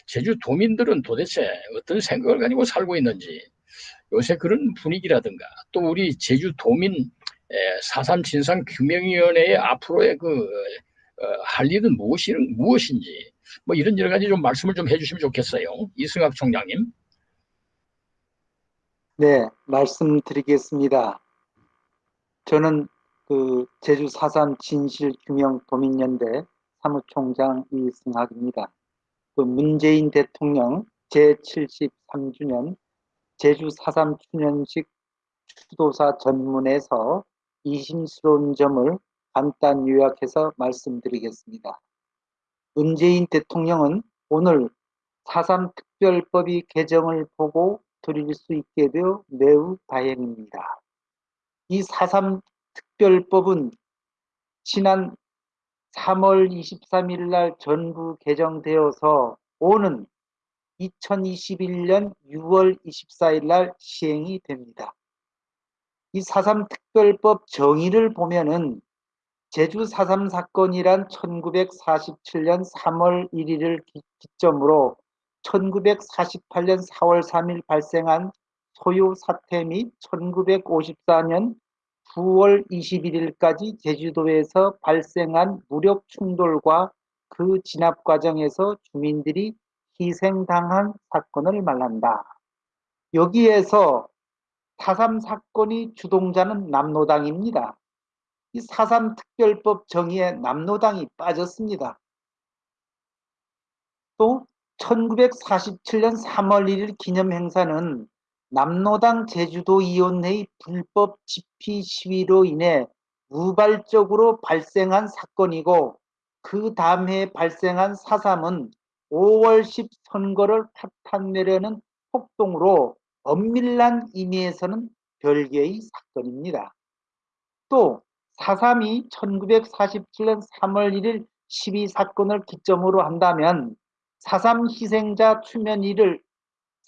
S2: 제주 도민들은 도대체 어떤 생각을 가지고 살고 있는지 요새 그런 분위기라든가 또 우리 제주 도민 4.3 진상 규명위원회의 앞으로의 그 어, 할 일은 무엇이, 무엇인지 뭐 이런 여러 가지 좀 말씀을 좀 해주시면 좋겠어요. 이승학 총장님.
S7: 네, 말씀드리겠습니다. 저는 그 제주 4.3 진실규명 도민연대 사무총장 이승학입니다. 그 문재인 대통령 제73주년 제주 4.3 추년식 추도사 전문에서 이심스러운 점을 간단 요약해서 말씀드리겠습니다. 문재인 대통령은 오늘 4.3 특별법이 개정을 보고 드릴 수 있게 되어 매우 다행입니다. 이 4.3 특별법은 지난 3월 23일 날 전부 개정되어서 오는 2021년 6월 24일 날 시행이 됩니다. 이 4.3 특별법 정의를 보면은 제주 4.3 사건이란 1947년 3월 1일을 기점으로 1948년 4월 3일 발생한 소요 사태 및 1954년 9월 21일까지 제주도에서 발생한 무력 충돌과 그 진압 과정에서 주민들이 희생당한 사건을 말한다. 여기에서 4.3 사건이 주동자는 남노당입니다. 이 4.3 특별법 정의에 남노당이 빠졌습니다. 또 1947년 3월 1일 기념행사는 남노당 제주도위원회의 불법 집회 시위로 인해 우발적으로 발생한 사건이고 그 다음 해에 발생한 4.3은 5월 10 선거를 파탄내려는 폭동으로 엄밀한 의미에서는 별개의 사건입니다. 또 4.3이 1947년 3월 1일 12 사건을 기점으로 한다면 4.3 희생자 추면일을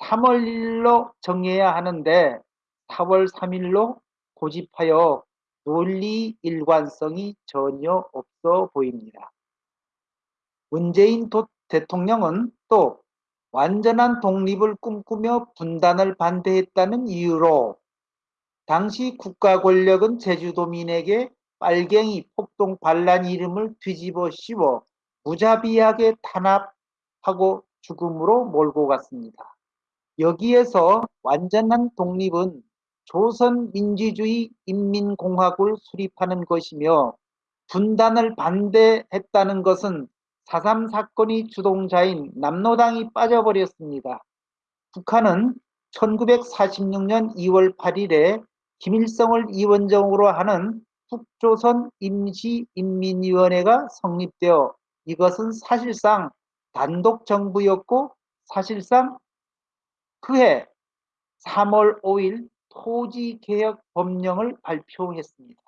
S7: 3월 1일로 정해야 하는데 4월 3일로 고집하여 논리 일관성이 전혀 없어 보입니다. 문재인 대통령은 또 완전한 독립을 꿈꾸며 분단을 반대했다는 이유로 당시 국가 권력은 제주도민에게 빨갱이 폭동 반란 이름을 뒤집어 씌워 무자비하게 탄압하고 죽음으로 몰고 갔습니다. 여기에서 완전한 독립은 조선민주주의 인민공화국을 수립하는 것이며 분단을 반대했다는 것은 4.3 사건이 주동자인 남노당이 빠져버렸습니다. 북한은 1946년 2월 8일에 김일성을 위원장으로 하는 북조선 임시인민위원회가 성립되어 이것은 사실상 단독 정부였고 사실상 그해 3월 5일 토지개혁 법령을 발표했습니다.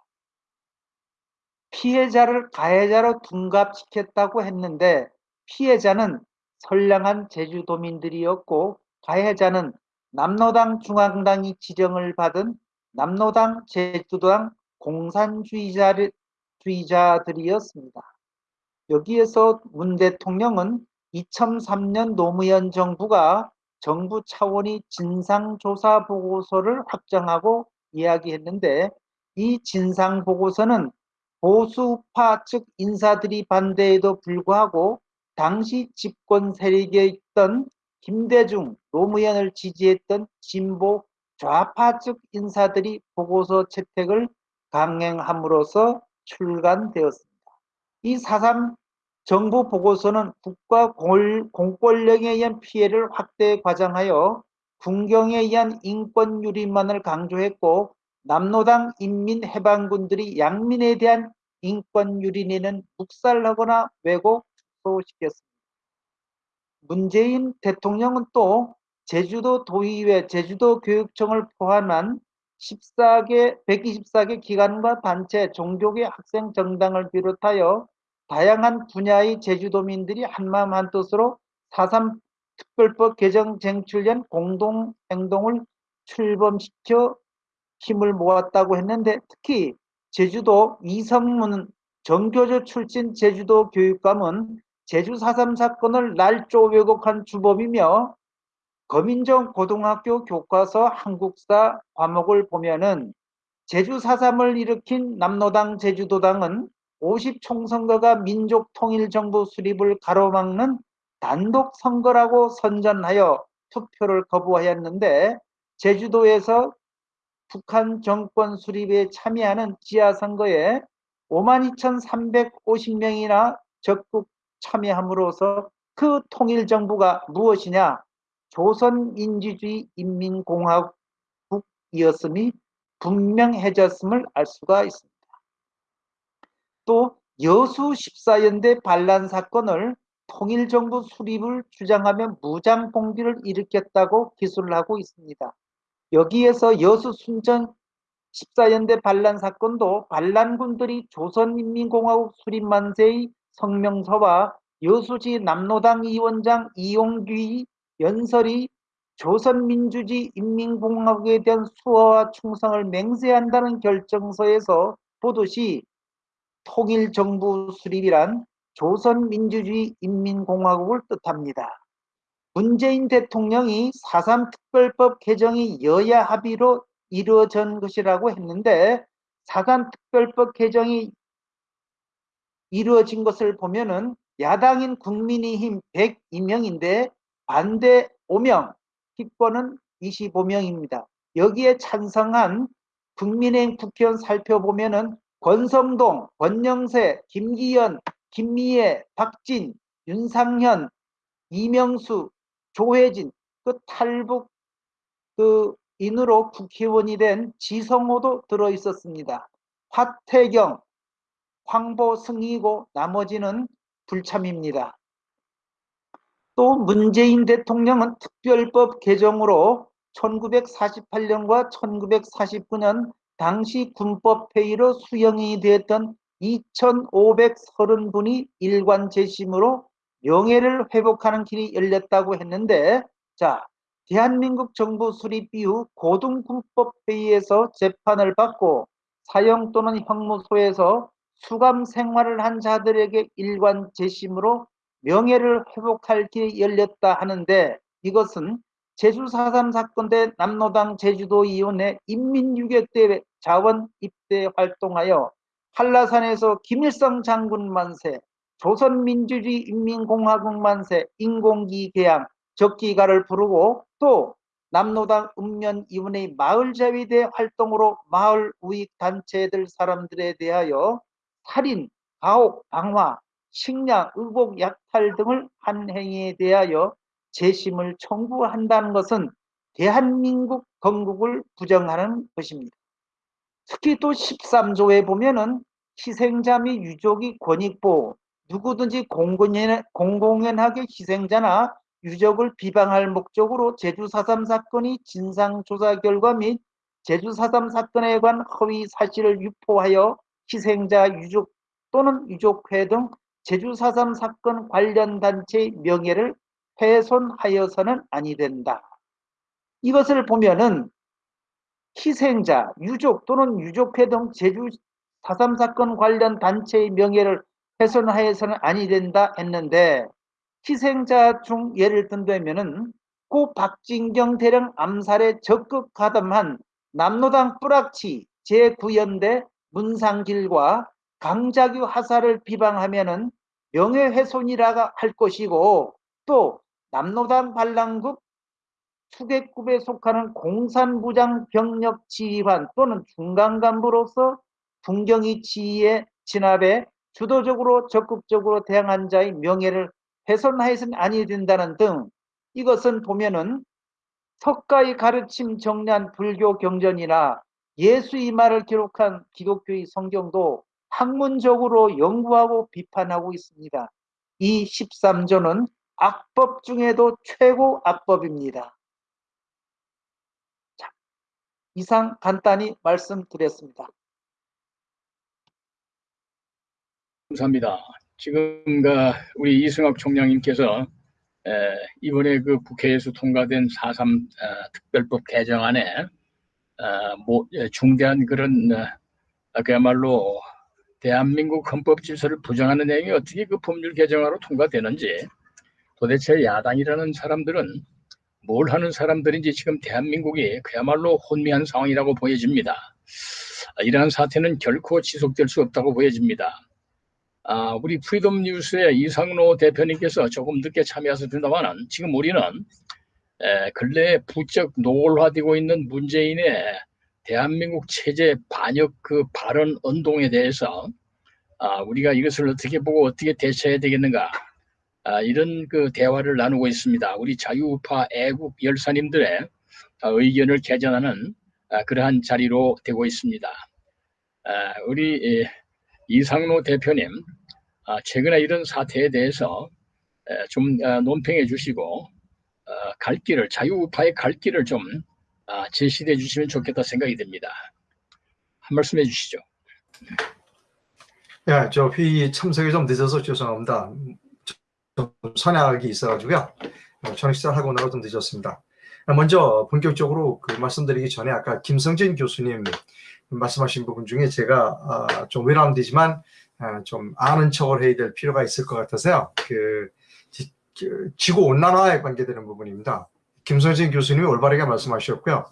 S7: 피해자를 가해자로 둔갑시켰다고 했는데 피해자는 선량한 제주도민들이었고 가해자는 남로당 중앙당이 지정을 받은 남로당 제주도당 공산주의자들이었습니다. 여기에서 문 대통령은 2003년 노무현 정부가 정부 차원이 진상조사 보고서를 확정하고 이야기했는데 이 진상 보고서는 보수파 측 인사들이 반대에도 불구하고 당시 집권 세력에 있던 김대중, 노무현을 지지했던 진보 좌파 측 인사들이 보고서 채택을 강행함으로써 출간되었습니다. 이 사상 정부 보고서는 국가 공권력에 의한 피해를 확대 과장하여 군경에 의한 인권 유린만을 강조했고 남로당 인민해방군들이 양민에 대한 인권 유린에는 묵살하거나 왜곡 축소시켰습니다. 문재인 대통령은 또 제주도 도의회, 제주도 교육청을 포함한 14개, 124개 기관과 단체, 종교계 학생 정당을 비롯하여 다양한 분야의 제주도민들이 한마음 한뜻으로 4.3 특별법 개정 쟁출련 공동행동을 출범시켜 힘을 모았다고 했는데 특히 제주도 이성문 정교조 출신 제주도 교육감은 제주 4.3 사건을 날조 왜곡한 주범이며 거민정 고등학교 교과서 한국사 과목을 보면은 제주 4.3을 일으킨 남로당 제주도당은 50 총선거가 민족통일정부 수립을 가로막는 단독 선거라고 선전하여 투표를 거부하였는데 제주도에서 북한 정권 수립에 참여하는 지하선거에 52,350명이나 적극 참여함으로써 그 통일정부가 무엇이냐 조선민주주의 인민공화국이었음이 분명해졌음을 알 수가 있습니다. 또 여수 14연대 반란 사건을 통일정부 수립을 주장하며 무장봉기를 일으켰다고 기술을 하고 있습니다. 여기에서 여수 순천 14연대 반란 사건도 반란군들이 조선인민공화국 수립만세의 성명서와 여수지 남로당 위원장 이용규의 연설이 조선민주주의 인민공화국에 대한 수호와 충성을 맹세한다는 결정서에서 보듯이 통일정부 수립이란 조선민주주의 인민공화국을 뜻합니다. 문재인 대통령이 4.3 특별법 개정이 여야 합의로 이루어진 것이라고 했는데 4.3 특별법 개정이 이루어진 것을 보면은 야당인 국민의힘 102명인데 반대 5명, 기권은 25명입니다. 여기에 찬성한 국민의힘 국회의원 살펴보면은 권성동, 권영세, 김기현, 김미애, 박진, 윤상현, 이명수, 조혜진, 그 탈북 그 인으로 국회의원이 된 지성호도 들어 있었습니다. 화태경, 황보승이고 나머지는 불참입니다. 또 문재인 대통령은 특별법 개정으로 1948년과 1949년 당시 군법회의로 수용이 되었던 2,530분이 일관 재심으로 명예를 회복하는 길이 열렸다고 했는데 자 대한민국 정부 수립 이후 고등군법회의에서 재판을 받고 사형 또는 형무소에서 수감 생활을 한 자들에게 일관 재심으로 명예를 회복할 길이 열렸다 하는데 이것은 제주 4.3 사건 때 남로당 제주도위원회 인민유격대 자원 입대 활동하여 한라산에서 김일성 장군 만세, 조선민주주의 인민공화국 만세, 인공기 개항, 적기가를 부르고 또 남로당 읍면위원회 마을 자위대 활동으로 마을 우익 단체들 사람들에 대하여 살인, 가혹, 방화, 식량, 의복, 약탈 등을 한 행위에 대하여 재심을 청구한다는 것은 대한민국 건국을 부정하는 것입니다. 특히 또 13조에 보면은 희생자 및 유족이 권익보호, 누구든지 공공연, 공공연하게 희생자나 유족을 비방할 목적으로 제주 4.3 사건이 진상조사 결과 및 제주 4.3 사건에 관한 허위 사실을 유포하여 희생자 유족 또는 유족회 등 제주 4.3 사건 관련 단체의 명예를 훼손하여서는 아니 된다. 이것을 보면은 희생자, 유족 또는 유족회 등 제주 4.3 사건 관련 단체의 명예를 훼손하여서는 아니 된다 했는데 희생자 중 예를 든다면은 고 박진경 대령 암살에 적극 가담한 남로당 뿌락치 제9연대 문상길과 강자규 하사를 비방하면은 명예훼손이라 할 것이고 또 남로당 반란국 수계급에 속하는 공산부장 병력 지휘관 또는 중간 간부로서 fun경이 지휘에 진압에 주도적으로 적극적으로 대항한 자의 명예를 훼손하여서는 아니 된다는 등 이것은 보면은 석가의 가르침 정리한 불교 경전이나 예수의 말을 기록한 기독교의 성경도 학문적으로 연구하고 비판하고 있습니다. 이 13조는 악법 중에도 최고 악법입니다. 자, 이상 간단히 말씀드렸습니다.
S2: 감사합니다. 지금 그 우리 이승학 총장님께서 에, 이번에 그 국회에서 통과된 4.3 어, 특별법 개정안에 어, 중대한 그런 어, 그야말로 대한민국 헌법 질서를 부정하는 내용이 어떻게 그 법률 개정안으로 통과되는지 도대체 야당이라는 사람들은 뭘 하는 사람들인지 지금 대한민국이 그야말로 혼미한 상황이라고 보여집니다. 아, 이러한 사태는 결코 지속될 수 없다고 보여집니다. 아, 우리 Freedom 뉴스의 이상로 대표님께서 조금 늦게 참여하셨습니다만 지금 우리는 에, 근래에 부쩍 노골화되고 있는 문재인의 대한민국 체제 반역 그 발언 운동에 대해서 아, 우리가 이것을 어떻게 보고 어떻게 대처해야 되겠는가 아, 이런 그 대화를 나누고 있습니다. 우리 자유우파 애국 열사님들의 아, 의견을 개전하는 아, 그러한 자리로 되고 있습니다. 아, 우리 에, 이상로 대표님 아, 최근에 이런 사태에 대해서 에, 좀 아, 논평해 주시고 어, 갈 길을 자유우파의 갈 길을 좀 아, 제시해 주시면 좋겠다 생각이 듭니다. 한 말씀 해주시죠.
S8: 예, 저 회의 참석이 좀 늦어서 죄송합니다. 좀 선약이 있어가지고요. 어, 저녁 식사를 하고 나서 좀 늦었습니다. 먼저 본격적으로 그 말씀드리기 전에 아까 김성진 교수님 말씀하신 부분 중에 제가 아, 좀 외람되지만 아, 좀 아는 척을 해야 될 필요가 있을 것 같아서요. 그, 지- 그 지구 온난화에 관계되는 부분입니다. 김성진 교수님이 올바르게 말씀하셨고요.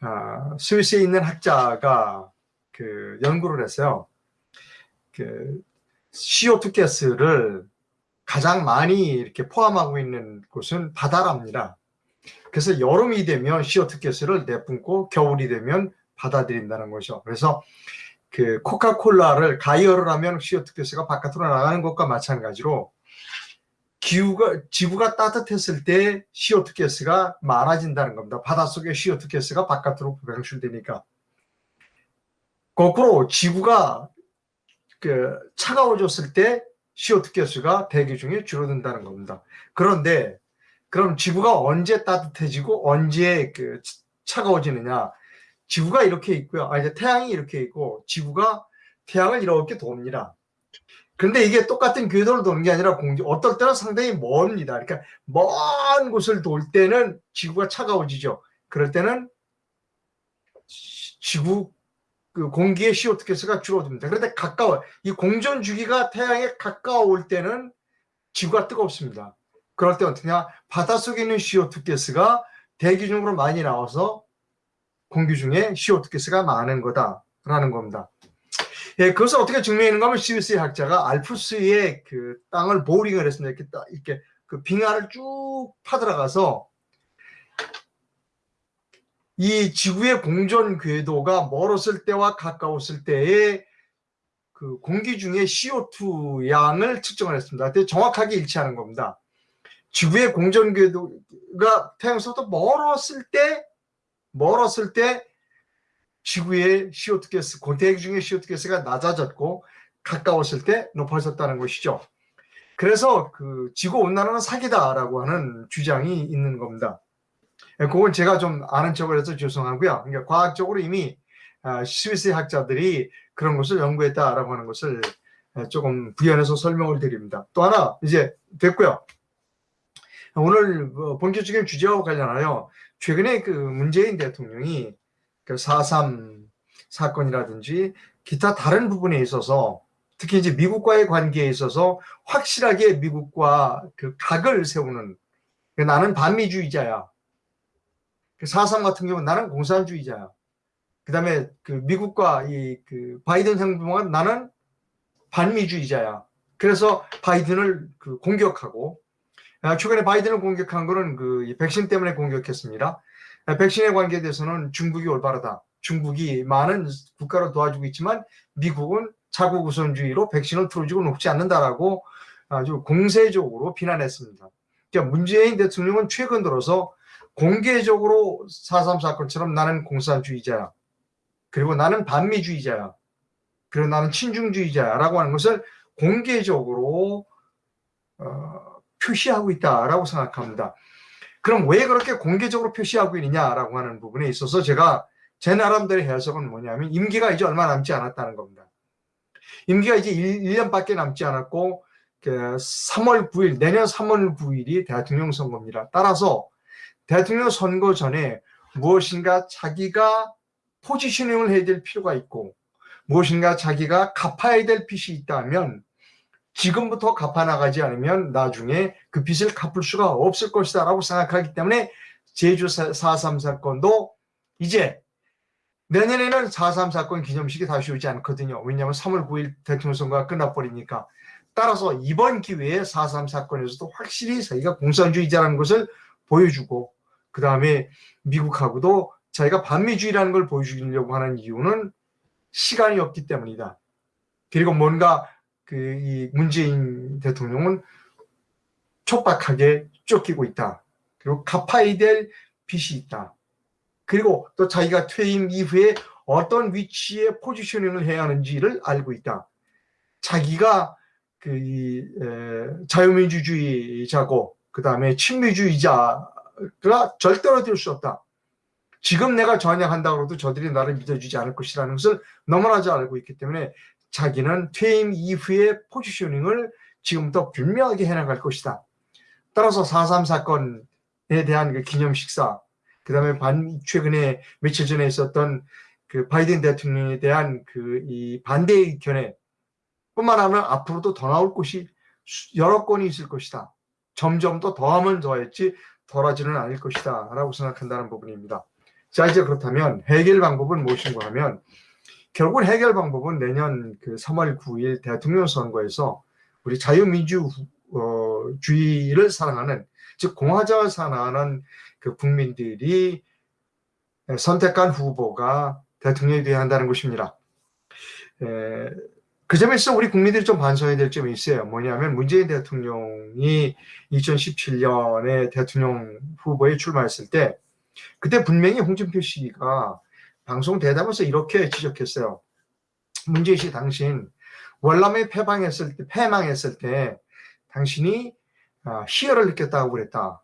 S8: 아, 스위스에 있는 학자가 그 연구를 했어요. 그 CO2 가스를 가장 많이 이렇게 포함하고 있는 곳은 바다랍니다. 그래서 여름이 되면 CO2 가스를 내뿜고 겨울이 되면 받아들인다는 거죠. 그래서 그 코카콜라를 가열을 하면 CO2 가스가 바깥으로 나가는 것과 마찬가지로 기후가 지구가 따뜻했을 때 CO2 가스가 많아진다는 겁니다. 바닷속에 CO2 가스가 바깥으로 배출되니까. 거꾸로 지구가 그 차가워졌을 때 CO2 가스가 대기 중에 줄어든다는 겁니다. 그런데 그럼 지구가 언제 따뜻해지고 언제 그 차가워지느냐? 지구가 이렇게 있고요. 아 이제 태양이 이렇게 있고 지구가 태양을 이렇게 돕니다. 근데 이게 똑같은 궤도를 도는 게 아니라 공기 어떨 때는 상당히 멉니다. 그러니까 먼 곳을 돌 때는 지구가 차가워지죠. 그럴 때는 지- 지구 그 공기의 CO2 가스가 줄어듭니다. 그런데 가까워 이 공전 주기가 태양에 가까울 때는 지구가 뜨겁습니다. 그럴 때 어떻게냐? 바닷속에 있는 CO2 가스가 대기 중으로 많이 나와서 공기 중에 CO2 가스가 많은 거다라는 겁니다. 예, 그것을 어떻게 증명했는가 하면 스위스의 학자가 알프스의 그 땅을 보링을 했습니다. 이렇게 딱 이렇게 그 빙하를 쭉 파들어가서 이 지구의 공전 궤도가 멀었을 때와 가까웠을 때의 그 공기 중에 CO2 양을 측정을 했습니다. 근데 정확하게 일치하는 겁니다. 지구의 공전 궤도가 태양에서부터 멀었을 때 멀었을 때 지구의 CO2 가스, 대기 중의 CO2 가스가 낮아졌고 가까웠을 때 높아졌다는 것이죠. 그래서 그 지구 온난화는 사기다라고 하는 주장이 있는 겁니다. 예, 그건 제가 좀 아는 척을 해서 죄송하고요. 그러니까 과학적으로 이미 아, 스위스 학자들이 그런 것을 연구했다라고 하는 것을 예, 조금 부연해서 설명을 드립니다. 또 하나 이제 됐고요. 오늘 뭐 본격적인 주제와 관련하여 최근에 그 문재인 대통령이 그 4.3 사건이라든지 기타 다른 부분에 있어서 특히 이제 미국과의 관계에 있어서 확실하게 미국과 그 각을 세우는 그 나는 반미주의자야. 그4.3 같은 경우는 나는 공산주의자야. 그 다음에 그 미국과 이 그 바이든 행정부가 나는 반미주의자야. 그래서 바이든을 그 공격하고 아, 최근에 바이든을 공격한 거는 그 백신 때문에 공격했습니다. 아, 백신에 관계돼서는 중국이 올바르다. 중국이 많은 국가를 도와주고 있지만 미국은 자국 우선주의로 백신을 틀어주고 놓지 않는다라고 아주 공세적으로 비난했습니다. 그러니까 문재인 대통령은 최근 들어서 공개적으로 4.3 사건처럼 나는 공산주의자야. 그리고 나는 반미주의자야. 그리고 나는 친중주의자라고 하는 것을 공개적으로 어, 표시하고 있다라고 생각합니다. 그럼 왜 그렇게 공개적으로 표시하고 있느냐라고 하는 부분에 있어서 제가 제 나름대로 해석은 뭐냐면 임기가 이제 얼마 남지 않았다는 겁니다. 임기가 이제 1, 년밖에 남지 않았고 그 3월 9일 내년 3월 9일이 대통령 선거입니다. 따라서 대통령 선거 전에 무엇인가 자기가 포지셔닝을 해야 될 필요가 있고 무엇인가 자기가 갚아야 될 빚이 있다면 지금부터 갚아나가지 않으면 나중에 그 빚을 갚을 수가 없을 것이다 라고 생각하기 때문에 제주 4.3 사건도 이제 내년에는 4.3 사건 기념식이 다시 오지 않거든요. 왜냐하면 3월 9일 대통령 선거가 끝나버리니까. 따라서 이번 기회에 4.3 사건에서도 확실히 자기가 공산주의자라는 것을 보여주고 그 다음에 미국하고도 자기가 반미주의라는 걸 보여주려고 하는 이유는 시간이 없기 때문이다. 그리고 뭔가 그 이 문재인 대통령은 촉박하게 쫓기고 있다. 그리고 갚아야 될 빚이 있다. 그리고 또 자기가 퇴임 이후에 어떤 위치에 포지셔닝을 해야 하는지를 알고 있다. 자기가 그 자유민주주의자고 그 다음에 친미주의자가 절대로 될 수 없다. 지금 내가 전향한다고 해도 저들이 나를 믿어주지 않을 것이라는 것을 너무나 잘 알고 있기 때문에 자기는 퇴임 이후의 포지셔닝을 지금부터 분명하게 해나갈 것이다. 따라서 4.3 사건에 대한 그 기념 식사, 그 다음에 반, 최근에 며칠 전에 있었던 그 바이든 대통령에 대한 그 이 반대 의견에 뿐만 아니라 앞으로도 더 나올 것이 여러 건이 있을 것이다. 점점 더 더하면 더했지 덜하지는 않을 것이다. 라고 생각한다는 부분입니다. 자, 이제 그렇다면 해결 방법은 무엇인가 하면 결국 해결 방법은 내년 그 3월 9일 대통령 선거에서 우리 자유민주주의를 사랑하는 즉 공화정을 사랑하는 그 국민들이 선택한 후보가 대통령이 되어야 한다는 것입니다. 에, 그 점에서 우리 국민들이 좀 반성해야 될 점이 있어요. 뭐냐면 문재인 대통령이 2017년에 대통령 후보에 출마했을 때 그때 분명히 홍준표 씨가 방송 대담에서 이렇게 지적했어요. 문재인 씨 당신 월남에 패방했을 때 패망했을 때 당신이 아, 희열을 느꼈다고 그랬다.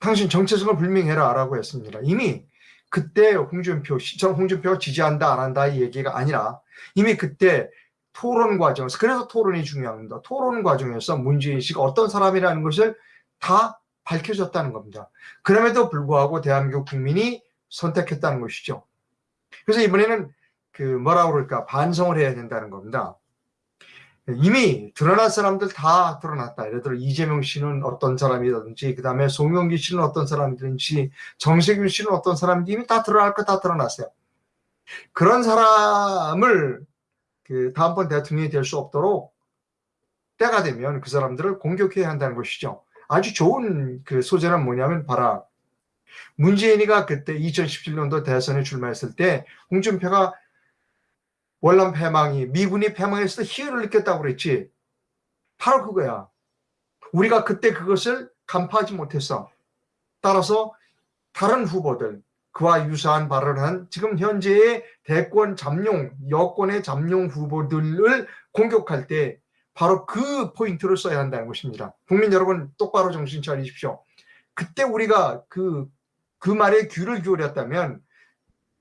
S8: 당신 정체성을 불명해라 라고 했습니다. 이미 그때 홍준표 씨, 저 홍준표가 지지한다 안 한다 이 얘기가 아니라 이미 그때 토론 과정에서 그래서 토론이 중요합니다. 토론 과정에서 문재인 씨가 어떤 사람이라는 것을 다 밝혀졌다는 겁니다. 그럼에도 불구하고 대한민국 국민이 선택했다는 것이죠. 그래서 이번에는 그 뭐라 그럴까 반성을 해야 된다는 겁니다. 이미 드러난 사람들 다 드러났다. 예를 들어 이재명 씨는 어떤 사람이든지 그 다음에 송영기 씨는 어떤 사람이든지 정세균 씨는 어떤 사람인지 이미 다 드러날 거 다 드러났어요. 그런 사람을 그 다음번 대통령이 될 수 없도록 때가 되면 그 사람들을 공격해야 한다는 것이죠. 아주 좋은 그 소재는 뭐냐면 봐라. 문재인이가 그때 2017년도 대선에 출마했을 때 홍준표가 월남 패망이 미군이 패망했을 때 희열을 느꼈다고 그랬지. 바로 그거야. 우리가 그때 그것을 간파하지 못했어. 따라서 다른 후보들 그와 유사한 발언을 한 지금 현재의 대권 잠룡 여권의 잠룡 후보들을 공격할 때 바로 그 포인트를 써야 한다는 것입니다. 국민 여러분 똑바로 정신 차리십시오. 그때 우리가 그, 그 말에 귀를 기울였다면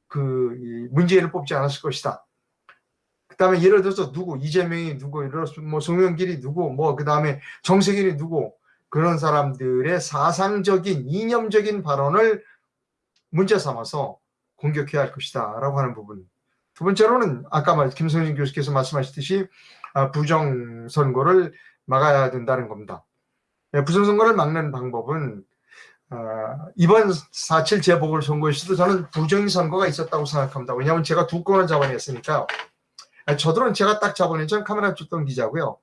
S8: 그이 문재인을 뽑지 않았을 것이다. 그 다음에 예를 들어서 누구, 이재명이 누구, 뭐 송영길이 누구, 뭐 그 다음에 정세균이 누구, 그런 사람들의 사상적인, 이념적인 발언을 문제 삼아서 공격해야 할 것이다. 라고 하는 부분. 두 번째로는 아까 말, 김성진 교수께서 말씀하셨듯이 아, 부정선거를 막아야 된다는 겁니다. 예, 부정선거를 막는 방법은 아, 이번 4.7 재보궐선거에 서도 저는 부정선거가 있었다고 생각합니다. 왜냐하면 제가 두 건을 잡아냈으니까 아, 저들은 제가 딱 잡아낸 전 카메라 줬던 기자고요.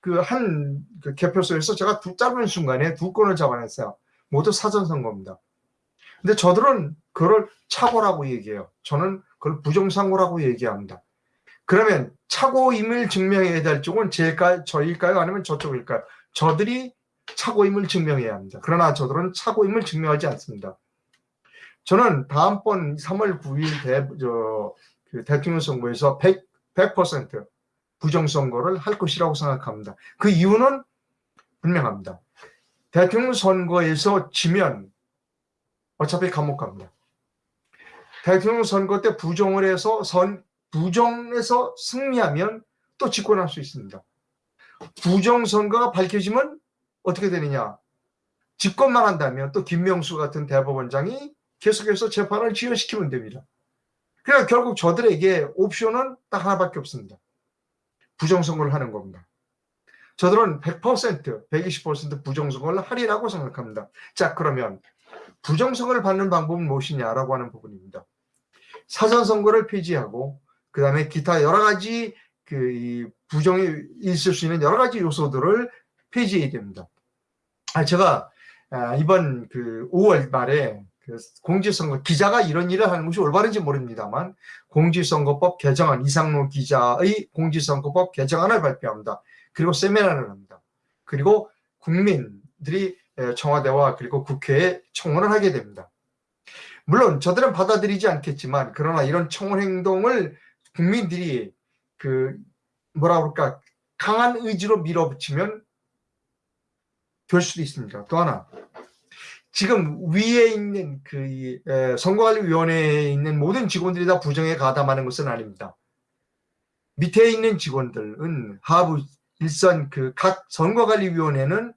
S8: 그한 그 개표소에서 제가 두 짧은 순간에 두 건을 잡아냈어요. 모두 사전선거입니다. 근데 저들은 그걸 착오라고 얘기해요. 저는 그걸 부정선거라고 얘기합니다. 그러면 착오임을 증명해야 될 쪽은 제일까요? 저일까요? 아니면 저쪽일까요? 저들이 착오임을 증명해야 합니다. 그러나 저들은 착오임을 증명하지 않습니다. 저는 다음번 3월 9일 대, 저, 그 대통령 선거에서 100, 100% 부정선거를 할 것이라고 생각합니다. 그 이유는 분명합니다. 대통령 선거에서 지면 어차피 감옥 갑니다. 대통령 선거 때 부정을 해서 선, 부정에서 승리하면 또 집권할 수 있습니다. 부정선거가 밝혀지면 어떻게 되느냐. 집권만 한다면 또 김명수 같은 대법원장이 계속해서 재판을 지연시키면 됩니다. 그러니까 결국 저들에게 옵션은 딱 하나밖에 없습니다. 부정선거를 하는 겁니다. 저들은 100%, 120% 부정선거를 하리라고 생각합니다. 자, 그러면 부정선거를 받는 방법은 무엇이냐라고 하는 부분입니다. 사전선거를 폐지하고 그 다음에 기타 여러 가지 그 부정이 있을 수 있는 여러 가지 요소들을 폐지해야 됩니다. 아, 제가 이번 그 5월 말에 그 공직선거 기자가 이런 일을 하는 것이 올바른지 모릅니다만 공직선거법 개정안 이상로 기자의 공직선거법 개정안을 발표합니다. 그리고 세미나를 합니다. 그리고 국민들이 청와대와 그리고 국회에 청원을 하게 됩니다. 물론 저들은 받아들이지 않겠지만 그러나 이런 청원 행동을 국민들이 그 뭐라 그럴까 강한 의지로 밀어붙이면 될 수도 있습니다. 또 하나 지금 위에 있는 그 선거관리위원회에 있는 모든 직원들이 다 부정에 가담하는 것은 아닙니다. 밑에 있는 직원들은 하부 일선 그 각 선거관리위원회는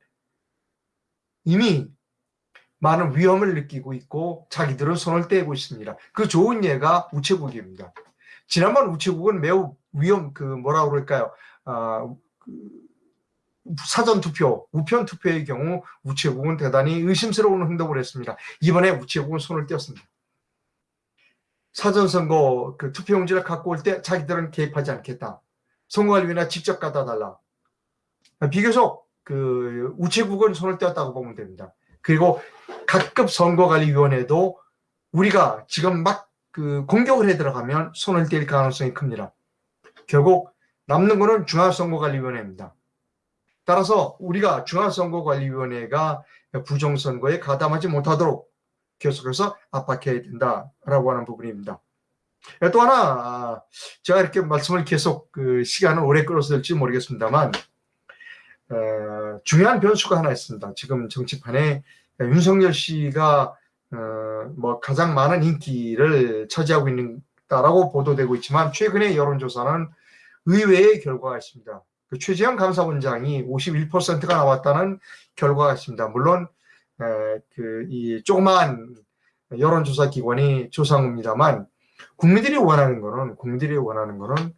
S8: 이미 많은 위험을 느끼고 있고 자기들은 손을 떼고 있습니다. 그 좋은 예가 우체국입니다. 지난번 우체국은 매우 위험 그 뭐라 그럴까요? 아, 그 사전 투표, 우편 투표의 경우 우체국은 대단히 의심스러운 행동을 했습니다. 이번에 우체국은 손을 떼었습니다. 사전 선거 그 투표용지를 갖고 올 때 자기들은 개입하지 않겠다. 선거관리위나 직접 갖다 달라. 비교적 그 우체국은 손을 떼었다고 보면 됩니다. 그리고 각급 선거관리위원회도 우리가 지금 막 그 공격을 해 들어가면 손을 뗄 가능성이 큽니다. 결국 남는 거는 중앙선거관리위원회입니다. 따라서 우리가 중앙선거관리위원회가 부정선거에 가담하지 못하도록 계속해서 압박해야 된다라고 하는 부분입니다. 또 하나 제가 이렇게 말씀을 계속 그 시간을 오래 끌어서 될지 모르겠습니다만 어, 중요한 변수가 하나 있습니다. 지금 정치판에 윤석열 씨가 어, 뭐 가장 많은 인기를 차지하고 있다라고 보도되고 있지만 최근의 여론조사는 의외의 결과가 있습니다. 그 최재형 감사원장이 51%가 나왔다는 결과가 있습니다. 물론 그 이 조그마한 여론조사 기관이 조사한 겁니다만 국민들이 원하는 거는 국민들이 원하는 거는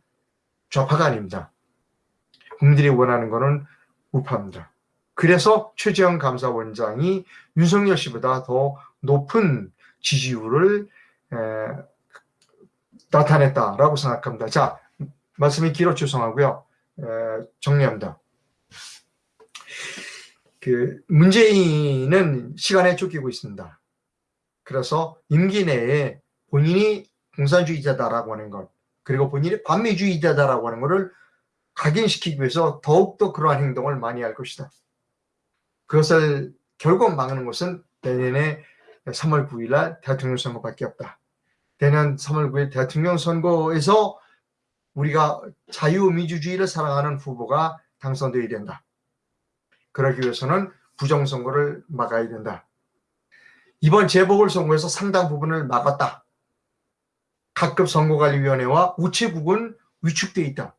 S8: 좌파가 아닙니다. 국민들이 원하는 거는 우파입니다. 그래서 최재형 감사원장이 윤석열 씨보다 더 높은 지지율을 에, 나타냈다라고 생각합니다. 자, 말씀이 길어 죄송하고요. 에, 정리합니다. 그 문재인은 시간에 쫓기고 있습니다. 그래서 임기 내에 본인이 공산주의자다라고 하는 것 그리고 본인이 반미주의자다라고 하는 것을 각인시키기 위해서 더욱더 그러한 행동을 많이 할 것이다. 그것을 결국 막는 것은 내년에 3월 9일 날 대통령 선거밖에 없다. 내년 3월 9일 대통령 선거에서 우리가 자유민주주의를 사랑하는 후보가 당선되어야 된다. 그러기 위해서는 부정선거를 막아야 된다. 이번 재보궐선거에서 상당 부분을 막았다. 각급 선거관리위원회와 우체국은 위축돼 있다.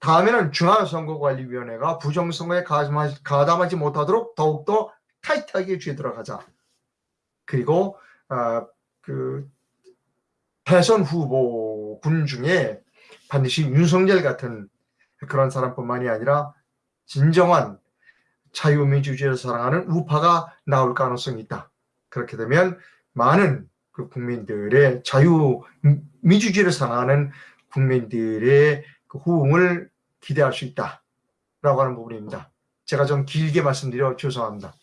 S8: 다음에는 중앙선거관리위원회가 부정선거에 가담하지, 못하도록 더욱더 타이트하게 쥐어 들어가자. 그리고 어, 그 대선 후보 군 중에 반드시 윤석열 같은 그런 사람뿐만이 아니라 진정한 자유민주주의를 사랑하는 우파가 나올 가능성이 있다. 그렇게 되면 많은 그 국민들의 자유민주주의를 사랑하는 국민들의 그 호응을 기대할 수 있다라고 하는 부분입니다. 제가 좀 길게 말씀드려 죄송합니다.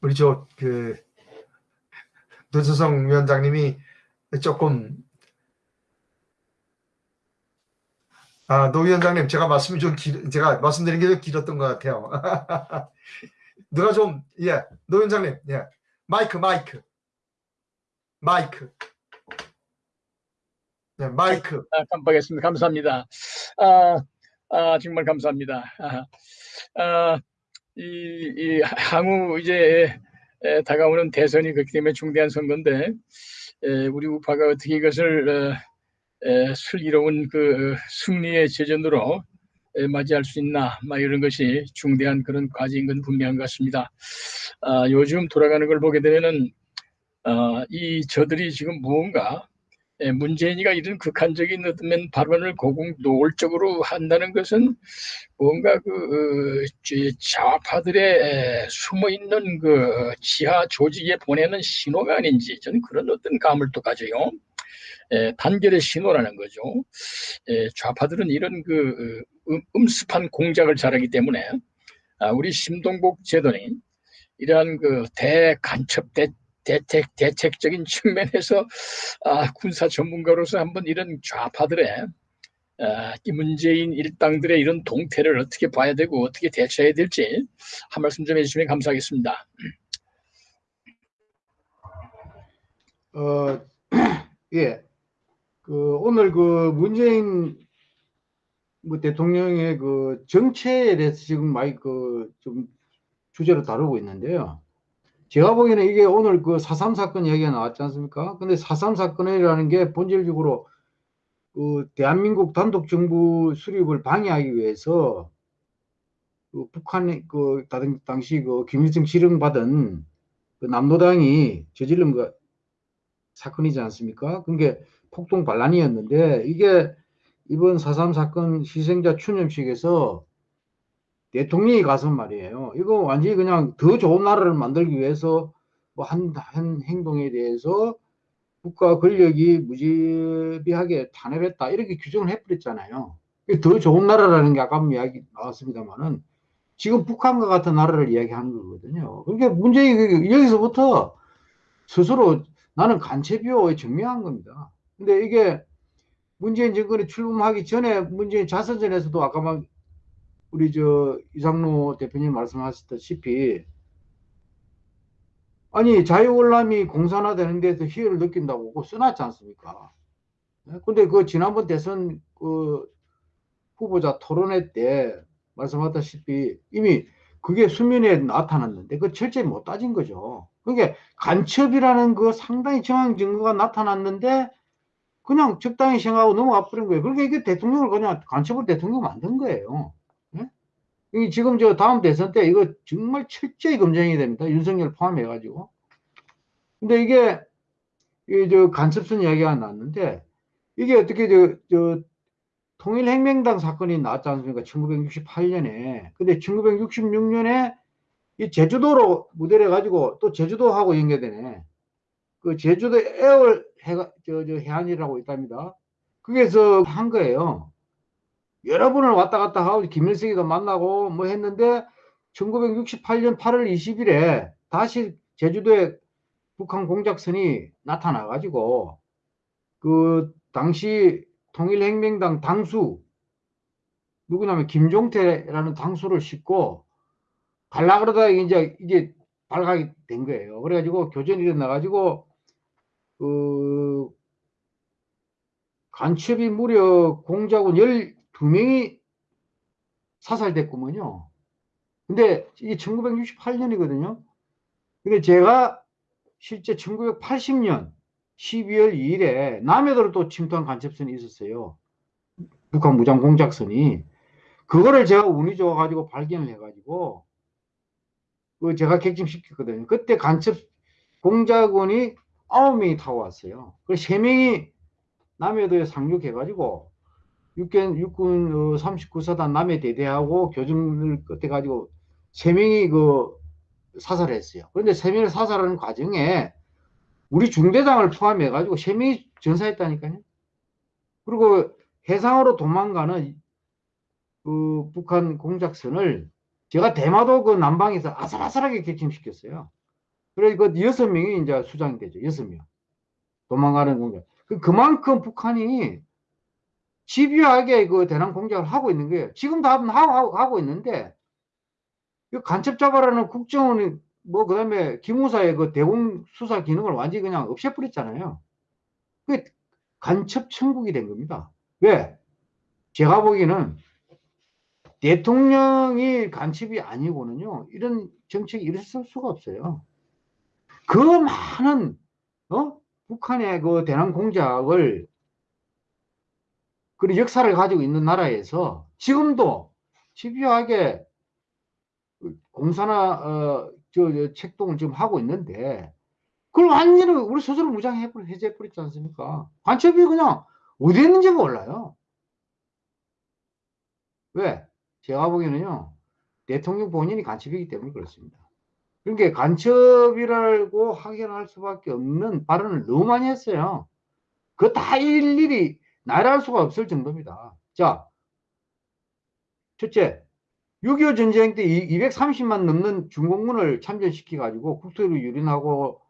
S8: 우리 저그 노재성 위원장님이 조금 아, 노 위원장님 제가 말씀이 좀 길, 제가 말씀드린 게 좀 길었던 것 같아요. (laughs) 누가 좀 예, 노 위원장님 예, 마이크 마이크 마이크 네, 마이크
S2: 아, 깜빡했습니다. 감사합니다. 아, 아, 정말 감사합니다. 아, 아, 이, 이 향후 이제 에, 다가오는 대선이 그렇기 때문에 중대한 선거인데 에, 우리 우파가 어떻게 이것을 어, 에, 슬기로운 그 승리의 제전으로 에, 맞이할 수 있나 막 이런 것이 중대한 그런 과제인 건 분명한 것 같습니다. 아, 요즘 돌아가는 걸 보게 되면은 아, 이 저들이 지금 무언가 예, 문재인이가 이런 극한적인 어떤 발언을 고공 노골적으로 한다는 것은 뭔가 그 어, 저- 좌파들의 숨어 있는 그 지하 조직에 보내는 신호가 아닌지 저는 그런 어떤 감을 또 가져요. 예, 단결의 신호라는 거죠. 예, 좌파들은 이런 그 어, 음, 음습한 공작을 잘하기 때문에 아, 우리 심동복 제도는 이러한 그 대간첩 대 대책 대책적인 측면에서 아, 군사 전문가로서 한번 이런 좌파들의 아, 이 문재인 일당들의 이런 동태를 어떻게 봐야 되고 어떻게 대처해야 될지 한 말씀 좀 해주시면 감사하겠습니다.
S9: 어, (clears throat) 예. 그 오늘 그 문재인 뭐 대통령의 그 정체에 대해서 지금 많이 그 좀 주제로 다루고 있는데요. 제가 보기에는 이게 오늘 그4.3 사건 이야기가 나왔지 않습니까? 근데 4.3 사건이라는 게 본질적으로 그 대한민국 단독 정부 수립을 방해하기 위해서 그 북한의 그 당- 당시 그 김일성 지령받은 그 남노당이 저지른 거 사건이지 않습니까? 그게 폭동 반란이었는데 이게 이번 4.3 사건 희생자 추념식에서 대통령이 가서 말이에요. 이거 완전히 그냥 더 좋은 나라를 만들기 위해서 뭐 한, 한 행동에 대해서 국가 권력이 무지비하게 탄압했다. 이렇게 규정을 해버렸잖아요. 더 좋은 나라라는 게 아까 이야기 나왔습니다만은 지금 북한과 같은 나라를 이야기하는 거거든요. 그러니까 문제가 여기서부터 스스로 나는 간첩이요 증명한 겁니다. 근데 이게 문재인 정권이 출범하기 전에 문재인 자서전에서도 아까 막 우리 저 이상로 대표님 말씀하셨다시피 아니 자유월남이 공산화되는 데서 희열을 느낀다고 그거 써놨지 않습니까? 네? 근데 그 지난번 대선 그 후보자 토론회 때 말씀하셨다시피 이미 그게 수면에 나타났는데 그 철저히 못 따진 거죠. 그게 간첩이라는 그 상당히 정황 증거가 나타났는데 그냥 적당히 생각하고 넘어가 버린 거예요. 그러니까 이게 대통령을 그냥 간첩을 대통령 만든 거예요. 예? 이 지금 저 다음 대선 때 이거 정말 철저히 검증이 됩니다. 윤석열 포함해가지고. 근데 이게 이 저 간첩선 이야기가 나왔는데 이게 어떻게 저, 저 통일혁명당 사건이 나왔지 않습니까? 1968년에. 근데 1966년에 이 제주도로 무대를 해가지고 또 제주도하고 연계되네. 그 제주도 에어 해가, 저, 저 해안이라고 있답니다. 거기서 한 거예요. 여러 번을 왔다 갔다 하고 김일성이도 만나고 뭐 했는데 1968년 8월 20일에 다시 제주도에 북한 공작선이 나타나 가지고 그 당시 통일혁명당 당수 누구냐면 김종태라는 당수를 싣고 갈라 그러다가 이제 이게 발각이 된 거예요. 그래가지고 교전이 일어나가지고 그 간첩이 무려 공작원 12명이 사살됐구먼요. 근데 이게 1968년이거든요. 근데 제가 실제 1980년 12월 2일에 남해도로 또 침투한 간첩선이 있었어요. 북한 무장 공작선이. 그거를 제가 운이 좋아가지고 발견을 해가지고 그 제가 객침시켰거든요. 그때 간첩 공작원이 9명이 타고 왔어요. 그래서 3명이 남해도에 상륙해가지고 육군, 육군 39사단 남해 대대하고 교정을 끝에 가지고 3명이 그 사살했어요. 그런데 3명을 사살하는 과정에 우리 중대장을 포함해 가지고 3명이 전사했다니까요. 그리고 해상으로 도망가는 그 북한 공작선을 제가 대마도 그 남방에서 아슬아슬하게 객침시켰어요. 그래서 그 여섯 명이 이제 수장이 되죠. 여섯 명. 도망가는 공작. 그 그만큼 북한이 집요하게 그 대남 공작을 하고 있는 거예요. 지금도 하고, 하고, 있는데, 이 간첩 잡아라는 국정원이, 뭐, 그 다음에 기무사의 그 대공 수사 기능을 완전히 그냥 없애버렸잖아요. 그 간첩 천국이 된 겁니다. 왜? 제가 보기에는 대통령이 간첩이 아니고는요, 이런 정책이 일어설 수가 없어요. 그 많은, 어? 북한의 그 대남 공작을 그런 역사를 가지고 있는 나라에서 지금도 집요하게 공사나 어, 저, 저 책동을 지금 하고 있는데 그걸 완전히 우리 스스로 무장해 해제 버렸지 않습니까? 간첩이 그냥 어디 있는지 몰라요. 왜? 제가 보기에는요 대통령 본인이 간첩이기 때문에 그렇습니다. 그러니까 간첩이라고 확인할 수밖에 없는 발언을 너무 많이 했어요. 그거 다 일일이 나열할 수가 없을 정도입니다. 자, 첫째, 6.25 전쟁 때 230만 넘는 중공군을 참전시켜가지고 국토를 유린하고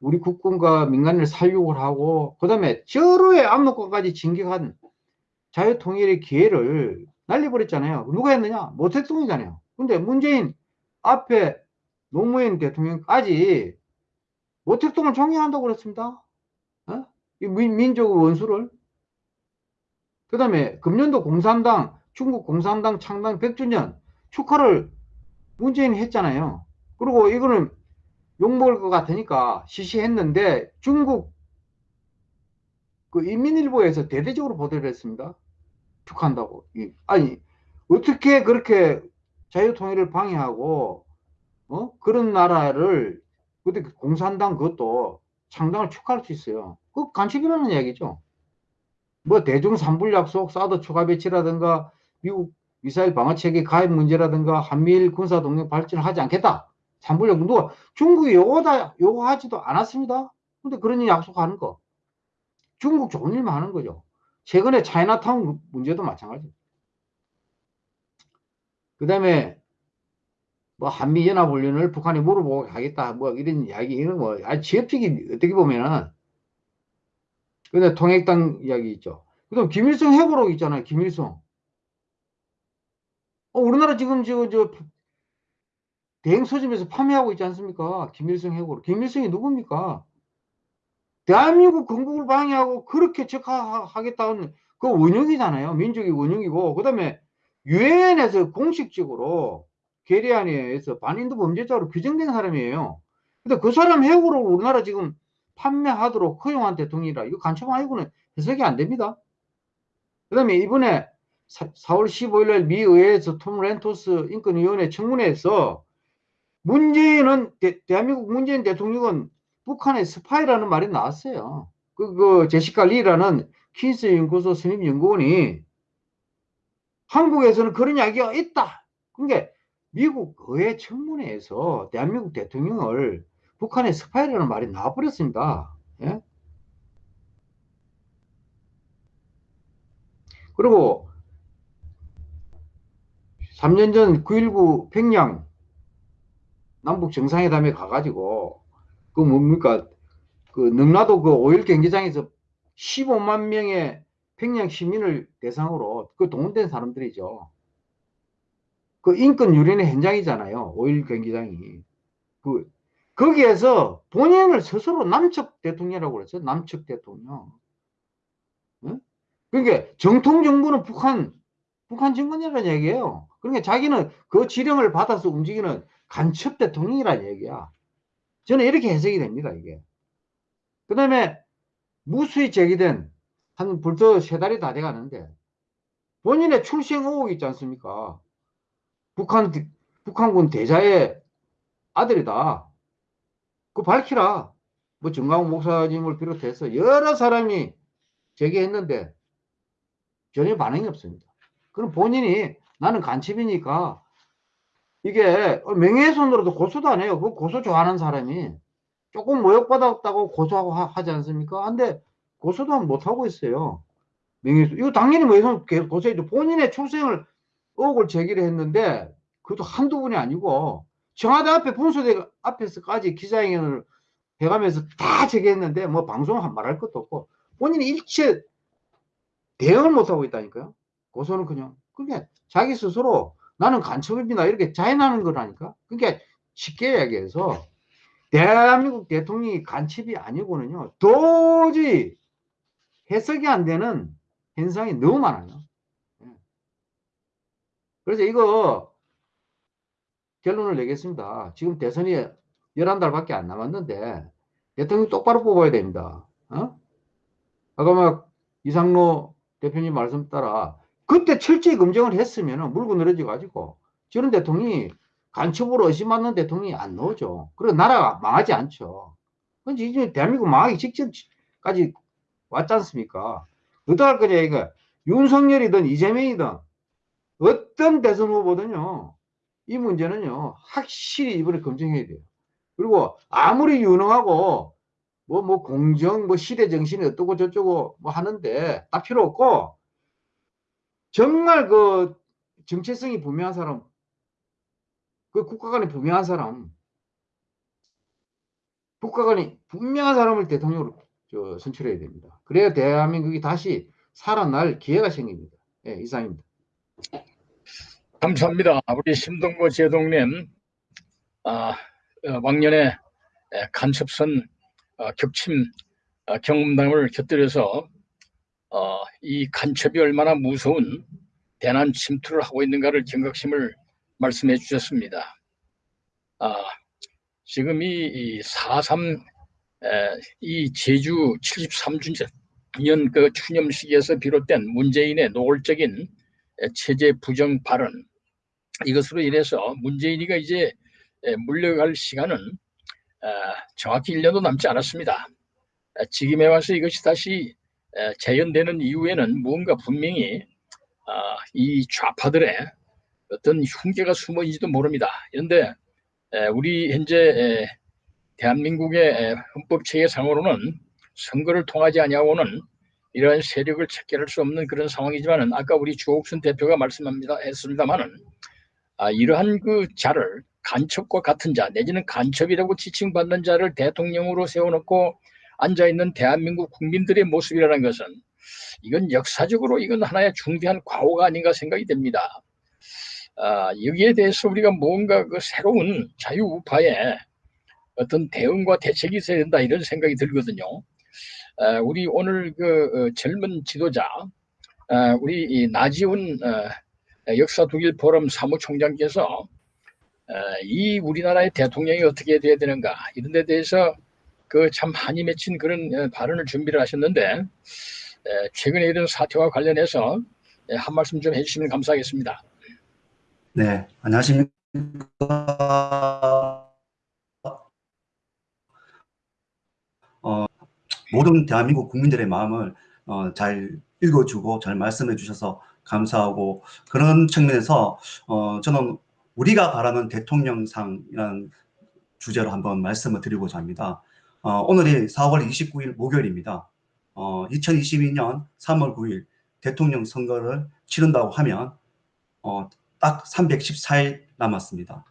S9: 우리 국군과 민간을 살육을 하고 그 다음에 저로의 압록강까지 진격한 자유통일의 기회를 날려버렸잖아요. 누가 했느냐? 모택동이잖아요. 근데 문재인 앞에 노무현 대통령까지 모택동을 종료한다고 그랬습니다. 어? 민, 민족 원수를 그 다음에 금년도 공산당, 중국 공산당 창당 100주년 축하를 문재인이 했잖아요. 그리고 이거는 욕먹을 것 같으니까 시시했는데 중국 그 인민일보에서 대대적으로 보도를 했습니다. 축하한다고. 아니, 어떻게 그렇게 자유통일을 방해하고, 어? 그런 나라를, 그때 공산당 그것도 창당을 축하할 수 있어요. 그 간첩이라는 얘기죠. 뭐 대중 산불 약속, 사드 추가 배치라든가 미국 미사일 방어 체계 가입 문제라든가 한미일 군사 동맹 발전을 하지 않겠다. 산불 약속 누가 중국이 요거다 요구하지도 않았습니다. 근데 그런 일 약속하는 거. 중국 좋은 일만 하는 거죠. 최근에 차이나타운 문제도 마찬가지. 그 다음에 뭐 한미연합훈련을 북한이 물어보고 하겠다 뭐 이런 이야기 이런 거 아주 지엽적인 어떻게 보면은 근데 통일당 이야기 있죠. 그 다음 김일성 해고록 있잖아요. 김일성. 어, 우리나라 지금 저, 저 대행 서점에서 판매하고 있지 않습니까? 김일성 해고록. 김일성이 누굽니까? 대한민국 건국을 방해하고 그렇게 적하겠다는 그 원흉이잖아요. 민족의 원흉이고. 그 다음에 유엔에서 공식적으로 계리안에서 반인도 범죄자로 규정된 사람이에요. 근데 그 사람 해고를 우리나라 지금 판매하도록 허용한 대통령이라 이거 간첩 아니고는 해석이 안 됩니다. 그 다음에 이번에 4월 15일 날 미 의회에서 톰 랜토스 인권위원회 청문회에서 문재인은 대, 한민국 문재인 대통령은 북한의 스파이라는 말이 나왔어요. 그, 그 제시카 리라는 킨스 연구소 선임 연구원이 한국에서는 그런 이야기가 있다. 그러니까 미국 의회 청문회에서 대한민국 대통령을 북한의 스파이라는 말이 나와버렸습니다. 예? 그리고 3년 전 9.19 평양 남북 정상회담에 가가지고 그 뭡니까 그 능라도 그 오일 경기장에서 15만 명의 평양 시민을 대상으로 그 동원된 사람들이죠. 그 인권 유린의 현장이잖아요. 5.1 경기장이. 그, 거기에서 본인을 스스로 남측 대통령이라고 그랬어요. 남측 대통령. 응? 그러니까 정통 정부는 북한, 북한 정권이라는 얘기예요. 그러니까 자기는 그 지령을 받아서 움직이는 간첩 대통령이라는 얘기야. 저는 이렇게 해석이 됩니다, 이게. 그 다음에 무수히 제기된 한 벌써 세 달이 다 돼 가는데 본인의 출생 의혹이 있지 않습니까? 북한, 북한군 대자의 아들이다. 그 밝히라. 뭐 정광훈 목사님을 비롯해서 여러 사람이 제기했는데 전혀 반응이 없습니다. 그럼 본인이 나는 간첩이니까 이게 명예훼손으로도 고소도 안 해요. 그 고소 좋아하는 사람이 조금 모욕받았다고 고소하고 하, 하지 않습니까? 근데 고소도 못하고 있어요. 명예훼손. 이거 당연히 뭐훼손 고소해도 본인의 출생을 의혹을 제기를 했는데 그것도 한두 분이 아니고 청와대 앞에 분수대 앞에서까지 기자회견을 해가면서 다 제기했는데 뭐 방송 한 말할 것도 없고 본인이 일체 대응을 못하고 있다니까요. 고소는 그냥. 그게 자기 스스로 나는 간첩입니다. 이렇게 자인하는 거라니까. 그러니까 쉽게 얘기해서 대한민국 대통령이 간첩이 아니고는요. 도저히 해석이 안 되는 현상이 너무 많아요. 예. 그래서 이거 결론을 내겠습니다. 지금 대선이 11달밖에 안 남았는데 대통령 똑바로 뽑아야 됩니다. 어? 아까 막 이상로 대표님 말씀 따라 그때 철저히 검증을 했으면 물고 늘어져 가지고 저런 대통령이 간첩으로 의심받는 대통령이 안 나오죠. 그리고 나라가 망하지 않죠. 근데 이제 대한민국 망하기 직전까지 왔지 않습니까? 어떡할 거냐, 이거. 윤석열이든 이재명이든 어떤 대선 후보든요, 이 문제는요, 확실히 이번에 검증해야 돼요. 그리고 아무리 유능하고, 뭐, 뭐, 공정, 뭐, 시대 정신이 어떻고 저쩌고 뭐 하는데, 다 필요 없고, 정말 그 정체성이 분명한 사람, 그 국가관이 분명한 사람, 국가관이 분명한 사람을 대통령으로 저, 선출해야 됩니다. 그래야 대한민국이 다시 살아날 기회가 생깁니다. 예, 이상입니다.
S2: 감사합니다. 우리 심동보 제동님, 아, 어, 왕년에 에, 간첩선 어, 격침 어, 경험담을 곁들여서 어, 이 간첩이 얼마나 무서운 대난 침투를 하고 있는가를 경각심을 말씀해 주셨습니다. 아, 지금 이, 이 4.3 에, 이 제주 73주년 그 추념식에서 비롯된 문재인의 노골적인 에, 체제 부정 발언 이것으로 인해서 문재인이가 이제 에, 물러갈 시간은 아, 정확히 1년도 남지 않았습니다. 아, 지금에 와서 이것이 다시 에, 재현되는 이후에는 무언가 분명히 아, 이 좌파들의 어떤 흉계가 숨어 있는지도 모릅니다. 그런데 에, 우리 현재 에, 대한민국의 헌법 체계상으로는 선거를 통하지 아니하고는 이러한 세력을 체결할 수 없는 그런 상황이지만은 아까 우리 주옥순 대표가 말씀합니다 했습니다만은 아, 이러한 그 자를 간첩과 같은 자 내지는 간첩이라고 지칭받는 자를 대통령으로 세워놓고 앉아 있는 대한민국 국민들의 모습이라는 것은 이건 역사적으로 이건 하나의 중대한 과오가 아닌가 생각이 됩니다. 아, 여기에 대해서 우리가 뭔가 그 새로운 자유우파의 어떤 대응과 대책이 있어야 된다 이런 생각이 들거든요. 아, 우리 오늘 그 어, 젊은 지도자 아, 우리 이 나지훈 어, 역사 독일 포럼 사무총장께서 어, 이 우리나라의 대통령이 어떻게 돼야 되는가 이런 데 대해서 그 참 한이 맺힌 그런 어, 발언을 준비를 하셨는데 에, 최근에 이런 사태와 관련해서 에, 한 말씀 좀 해주시면 감사하겠습니다.
S3: 네, 안녕하십니까. 어, 모든 대한민국 국민들의 마음을 어, 잘 읽어주고 잘 말씀해 주셔서 감사하고 그런 측면에서 어, 저는 우리가 바라는 대통령상이라는 주제로 한번 말씀을 드리고자 합니다. 어, 오늘이 4월 29일 목요일입니다. 어, 2022년 3월 9일 대통령 선거를 치른다고 하면 어, 딱 314일 남았습니다.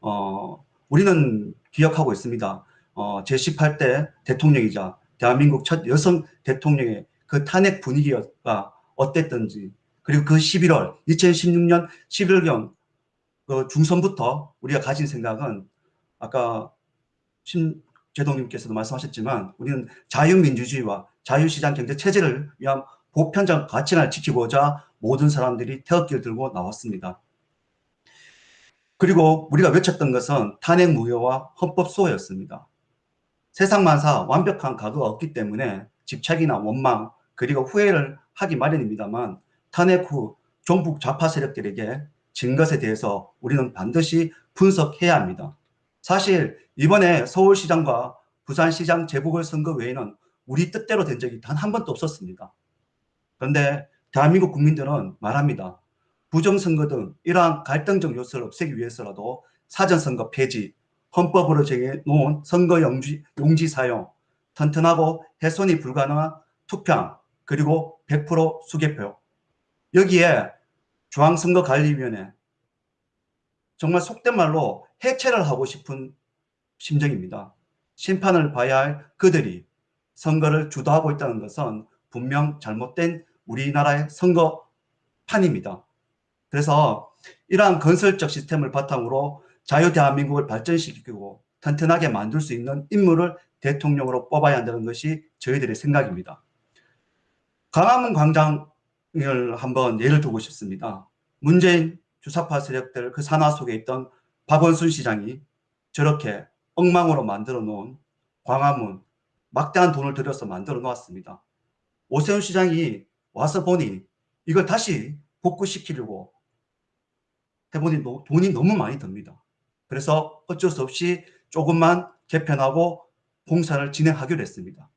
S3: 어, 우리는 기억하고 있습니다. 어, 제18대 대통령이자 대한민국 첫 여성 대통령의 그 탄핵 분위기가 어땠던지 그리고 그 11월 2016년 11월경 그 중선부터 우리가 가진 생각은 아까 신 제동님께서도 말씀하셨지만 우리는 자유민주주의와 자유시장 경제 체제를 위한 보편적 가치를 지키고자 모든 사람들이 태극기를 들고 나왔습니다. 그리고 우리가 외쳤던 것은 탄핵 무효와 헌법 수호였습니다. 세상 만사 완벽한 가구가 없기 때문에 집착이나 원망 그리고 후회를 하기 마련입니다만 탄핵 후 종북 좌파 세력들에게 진 것에 대해서 우리는 반드시 분석해야 합니다. 사실 이번에 서울시장과 부산시장 재보궐선거 외에는 우리 뜻대로 된 적이 단 한 번도 없었습니다. 그런데 대한민국 국민들은 말합니다. 부정선거 등 이러한 갈등적 요소를 없애기 위해서라도 사전선거 폐지, 헌법으로 정해놓은 선거 용지, 용지 사용, 튼튼하고 훼손이 불가능한 투표함, 그리고 100% 수개표. 여기에 중앙선거관리위원회 정말 속된 말로 해체를 하고 싶은 심정입니다. 심판을 봐야 할 그들이 선거를 주도하고 있다는 것은 분명 잘못된 우리나라의 선거판입니다. 그래서 이러한 건설적 시스템을 바탕으로 자유 대한민국을 발전시키고 튼튼하게 만들 수 있는 인물을 대통령으로 뽑아야 한다는 것이 저희들의 생각입니다. 광화문 광장 을 한번 예를 들고 싶습니다. 문재인 주사파 세력들 그 산하 속에 있던 박원순 시장이 저렇게 엉망으로 만들어 놓은 광화문 막대한 돈을 들여서 만들어 놓았습니다. 오세훈 시장이 와서 보니 이걸 다시 복구시키려고 해보니 돈이 너무 많이 듭니다. 그래서 어쩔 수 없이 조금만 개편하고 공사를 진행하기로 했습니다.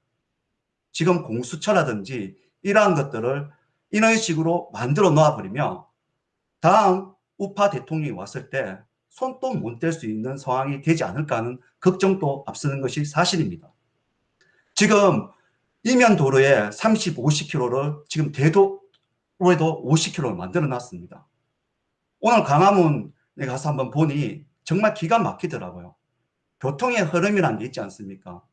S3: 지금 공수처라든지 이러한 것들을 이런 식으로 만들어 놓아버리면 다음 우파 대통령이 왔을 때 손도 못 댈 수 있는 상황이 되지 않을까 하는 걱정도 앞서는 것이 사실입니다. 지금 이면 도로에 30, 50km를 지금 대도로에도 50km를 만들어 놨습니다. 오늘 강화문에 가서 한번 보니 정말 기가 막히더라고요. 교통의 흐름이라는 게 있지 않습니까?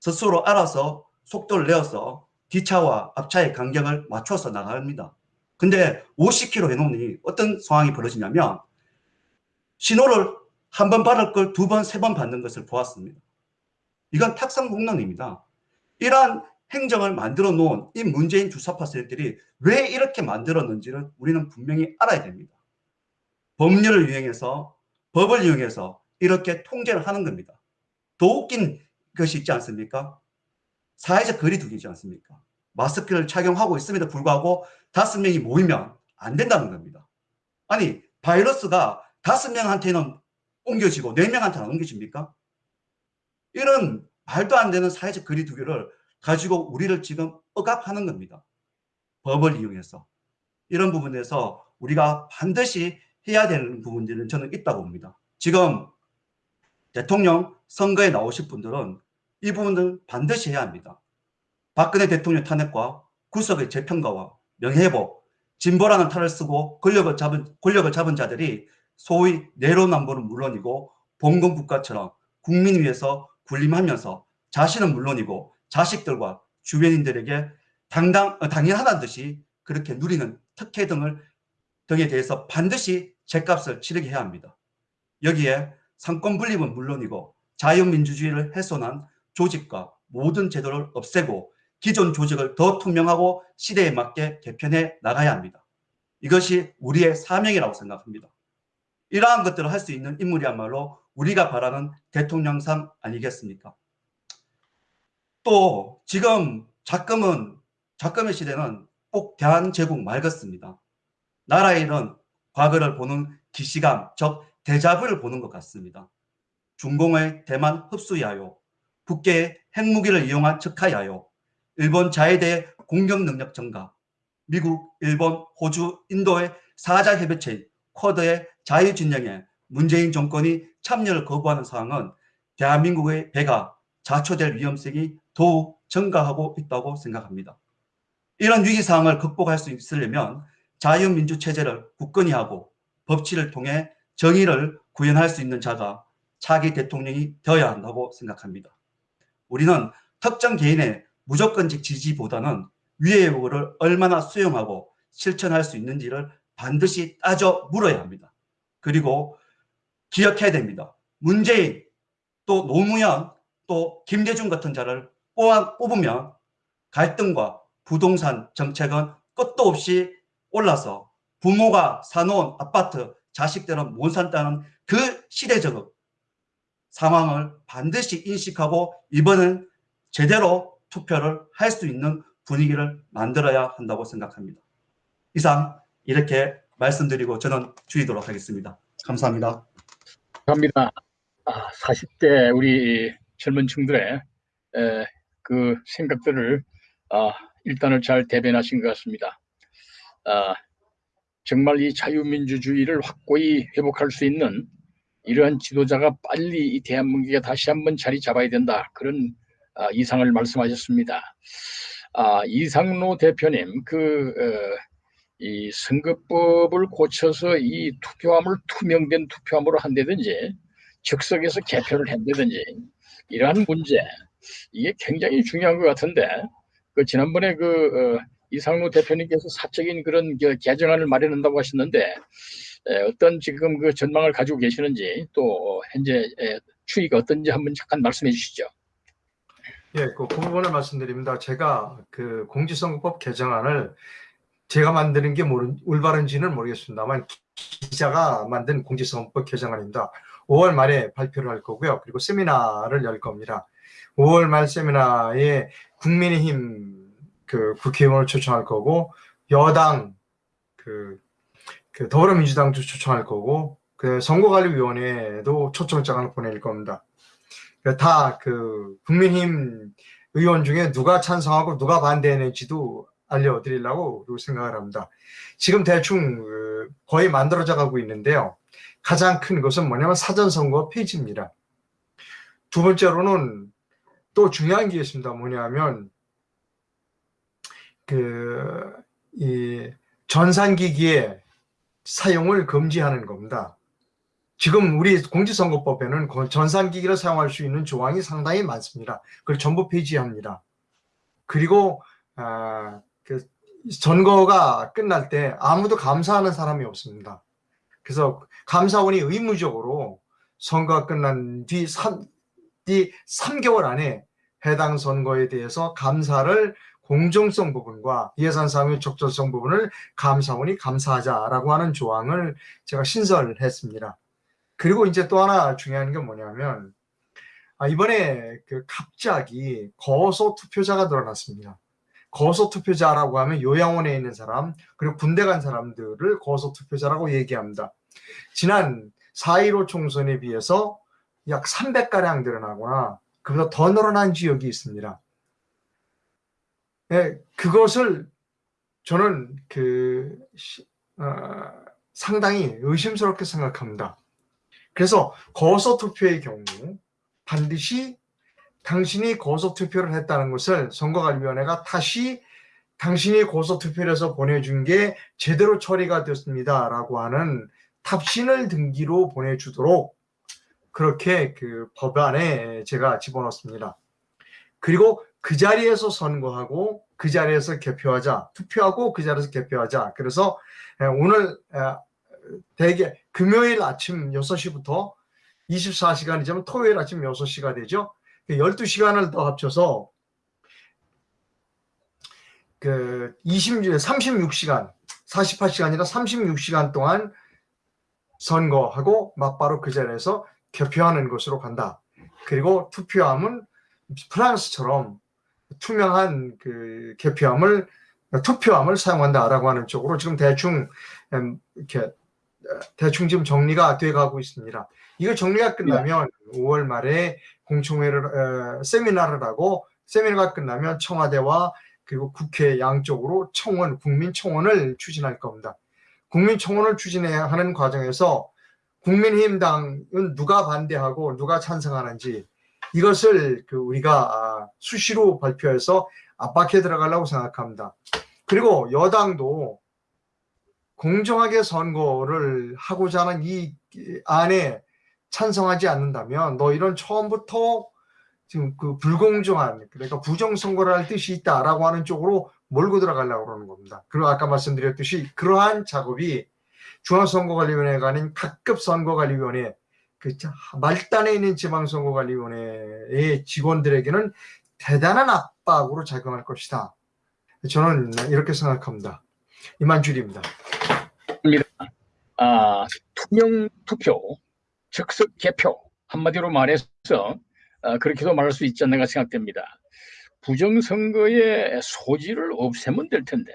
S3: 스스로 알아서 속도를 내어서 뒤차와 앞차의 간격을 맞춰서 나갑니다. 근데 50km 해놓으니 어떤 상황이 벌어지냐면 신호를 한 번 받을 걸 두 번, 세 번 받는 것을 보았습니다. 이건 탁상 공론입니다. 이러한 행정을 만들어 놓은 이 문재인 주사파 세력들이 왜 이렇게 만들었는지를 우리는 분명히 알아야 됩니다. 법률을 이용해서 법을 이용해서 이렇게 통제를 하는 겁니다. 더 웃긴 것이 있지 않습니까? 사회적 거리 두기지 않습니까? 마스크를 착용하고 있음에도 불구하고 다섯 명이 모이면 안 된다는 겁니다. 아니 바이러스가 다섯 명한테는 옮겨지고 네 명한테는 안 옮겨집니까? 이런 말도 안 되는 사회적 거리 두기를 가지고 우리를 지금 억압하는 겁니다. 법을 이용해서. 이런 부분에서 우리가 반드시 해야 되는 부분들은 저는 있다고 봅니다. 지금 대통령 선거에 나오실 분들은 이 부분은 반드시 해야 합니다. 박근혜 대통령 탄핵과 구석의 재평가와 명예회복, 진보라는 탈을 쓰고 권력을 잡은, 권력을 잡은 자들이 소위 내로남불은 물론이고 봉건 국가처럼 국민 위해서 군림하면서 자신은 물론이고 자식들과 주변인들에게 당당, 어, 당연하다는 듯이 그렇게 누리는 특혜 등을 등에 대해서 반드시 제값을 치르게 해야 합니다. 여기에 상권 분립은 물론이고 자유민주주의를 훼손한 조직과 모든 제도를 없애고 기존 조직을 더 투명하고 시대에 맞게 개편해 나가야 합니다. 이것이 우리의 사명이라고 생각합니다. 이러한 것들을 할 수 있는 인물이야말로 우리가 바라는 대통령상 아니겠습니까? 또 지금 작금은 작금의 시대는 꼭 대한제국 말 같습니다. 나라의 일은 과거를 보는 기시감, 즉 대자부를 보는 것 같습니다. 중공의 대만 흡수야요, 북계의 핵무기를 이용한 척하야요, 일본 자해대의 공격 능력 증가, 미국, 일본, 호주, 인도의 사자 협의체인 쿼드의 자유 진영에 문재인 정권이 참여를 거부하는 상황은 대한민국의 배가 자초될 위험성이 더욱 증가하고 있다고 생각합니다. 이런 위기 상황을 극복할 수 있으려면 자유민주 체제를 굳건히 하고 법치를 통해 정의를 구현할 수 있는 자가 차기 대통령이 되어야 한다고 생각합니다. 우리는 특정 개인의 무조건적 지지보다는 위의 요구를 얼마나 수용하고 실천할 수 있는지를 반드시 따져 물어야 합니다. 그리고 기억해야 됩니다. 문재인, 또 노무현, 또 김대중 같은 자를 뽑으면 갈등과 부동산 정책은 끝도 없이 올라서 부모가 사놓은 아파트 자식들은 못 산다는 그 시대적 상황을 반드시 인식하고 이번엔 제대로 투표를 할 수 있는 분위기를 만들어야 한다고 생각합니다. 이상 이렇게 말씀드리고 저는 줄이도록 하겠습니다. 감사합니다.
S2: 감사합니다. 아, 40대 우리 젊은 층들의 에, 그 생각들을 아, 일단을 잘 대변하신 것 같습니다. 아, 정말 이 자유민주주의를 확고히 회복할 수 있는 이러한 지도자가 빨리 이 대한민국에 다시 한번 자리 잡아야 된다. 그런 아, 이상을 말씀하셨습니다. 아, 이상로 대표님, 그, 어, 이 선거법을 고쳐서 이 투표함을 투명된 투표함으로 한다든지 즉석에서 개표를 한다든지 이러한 문제 이게 굉장히 중요한 것 같은데 그 지난번에 그 어, 이상로 대표님께서 사적인 그런 그 개정안을 마련한다고 하셨는데 에, 어떤 지금 그 전망을 가지고 계시는지 또 현재 에, 추이가 어떤지 한번 잠깐 말씀해 주시죠.
S8: 예, 그, 그 부분을 말씀드립니다. 제가 그 공직선거법 개정안을 제가 만드는 게 모르, 올바른지는 모르겠습니다만 기자가 만든 공직선거법 개정안입니다. 5월 말에 발표를 할 거고요. 그리고 세미나를 열 겁니다. 5월 말 세미나에 국민의힘 그 국회의원을 초청할 거고 여당 그, 그 더불어민주당도 초청할 거고 그 선거관리위원회도 초청장을 보낼 겁니다. 다 그 국민힘 의원 중에 누가 찬성하고 누가 반대했는지도 알려드리려고 생각을 합니다. 지금 대충 어, 거의 만들어져 가고 있는데요. 가장 큰 것은 뭐냐면 사전선거 폐지입니다. 두 번째로는 또 중요한 게 있습니다. 뭐냐면 그 이 전산기기의 사용을 금지하는 겁니다. 지금 우리 공직선거법에는 그 전산기기를 사용할 수 있는 조항이 상당히 많습니다. 그걸 전부 폐지합니다. 그리고 아, 그 선거가 끝날 때 아무도 감사하는 사람이 없습니다. 그래서 감사원이 의무적으로 선거가 끝난 뒤 3, 뒤 3개월 안에 해당 선거에 대해서 감사를 공정성 부분과 예산 사용의 적절성 부분을 감사원이 감사하자라고 하는 조항을 제가 신설했습니다. 그리고 이제 또 하나 중요한 게 뭐냐면 아, 이번에 그 갑자기 거소 투표자가 늘어났습니다. 거소 투표자라고 하면 요양원에 있는 사람 그리고 군대 간 사람들을 거소 투표자라고 얘기합니다. 지난 4.15 총선에 비해서 약 300가량 늘어나거나 그보다 더 늘어난 지역이 있습니다. 네, 그것을 저는 그 어, 상당히 의심스럽게 생각합니다. 그래서 거소 투표의 경우 반드시 당신이 거소 투표를 했다는 것을 선거관리위원회가 다시 당신이 거소 투표를 해서 보내준 게 제대로 처리가 됐습니다 라고 하는 탑신을 등기로 보내주도록 그렇게 그 법안에 제가 집어넣습니다. 그리고 그 자리에서 선거하고 그 자리에서 개표하자, 투표하고 그 자리에서 개표하자. 그래서 오늘 대개 금요일 아침 6시부터 24시간이지만 토요일 아침 6시가 되죠. 12시간을 더 합쳐서 그 20, 36시간, 48시간이라 36시간 동안 선거하고 막바로 그 자리에서 개표하는 것으로 간다. 그리고 투표함은 프랑스처럼 투명한 그 개표함을 투표함을 사용한다라고 하는 쪽으로 지금 대충 이렇게 대충 지금 정리가 돼 가고 있습니다. 이거 정리가 끝나면 5월 말에 공청회를 에, 세미나를 하고 세미나가 끝나면 청와대와 그리고 국회 양쪽으로 청원 국민 청원을 추진할 겁니다. 국민 청원을 추진해야 하는 과정에서 국민의힘당은 누가 반대하고 누가 찬성하는지 이것을 그 우리가 수시로 발표해서 압박해 들어가려고 생각합니다. 그리고 여당도 공정하게 선거를 하고자 하는 이 안에 찬성하지 않는다면 너희는 처음부터 지금 그 불공정한 그러니까 부정선거를 할 뜻이 있다라고 하는 쪽으로 몰고 들어가려고 그러는 겁니다. 그리고 아까 말씀드렸듯이 그러한 작업이 중앙선거관리위원회가 아닌 각급 선거관리위원회 그 자- 말단에 있는 지방선거관리위원회의 직원들에게는 대단한 압박으로 작용할 것이다. 저는 이렇게 생각합니다. 이만 줄입니다.
S2: 아, 투명 투표, 즉석 개표 한마디로 말해서 아, 그렇게도 말할 수 있지 않는가 생각됩니다. 부정선거의 소지를 없애면 될 텐데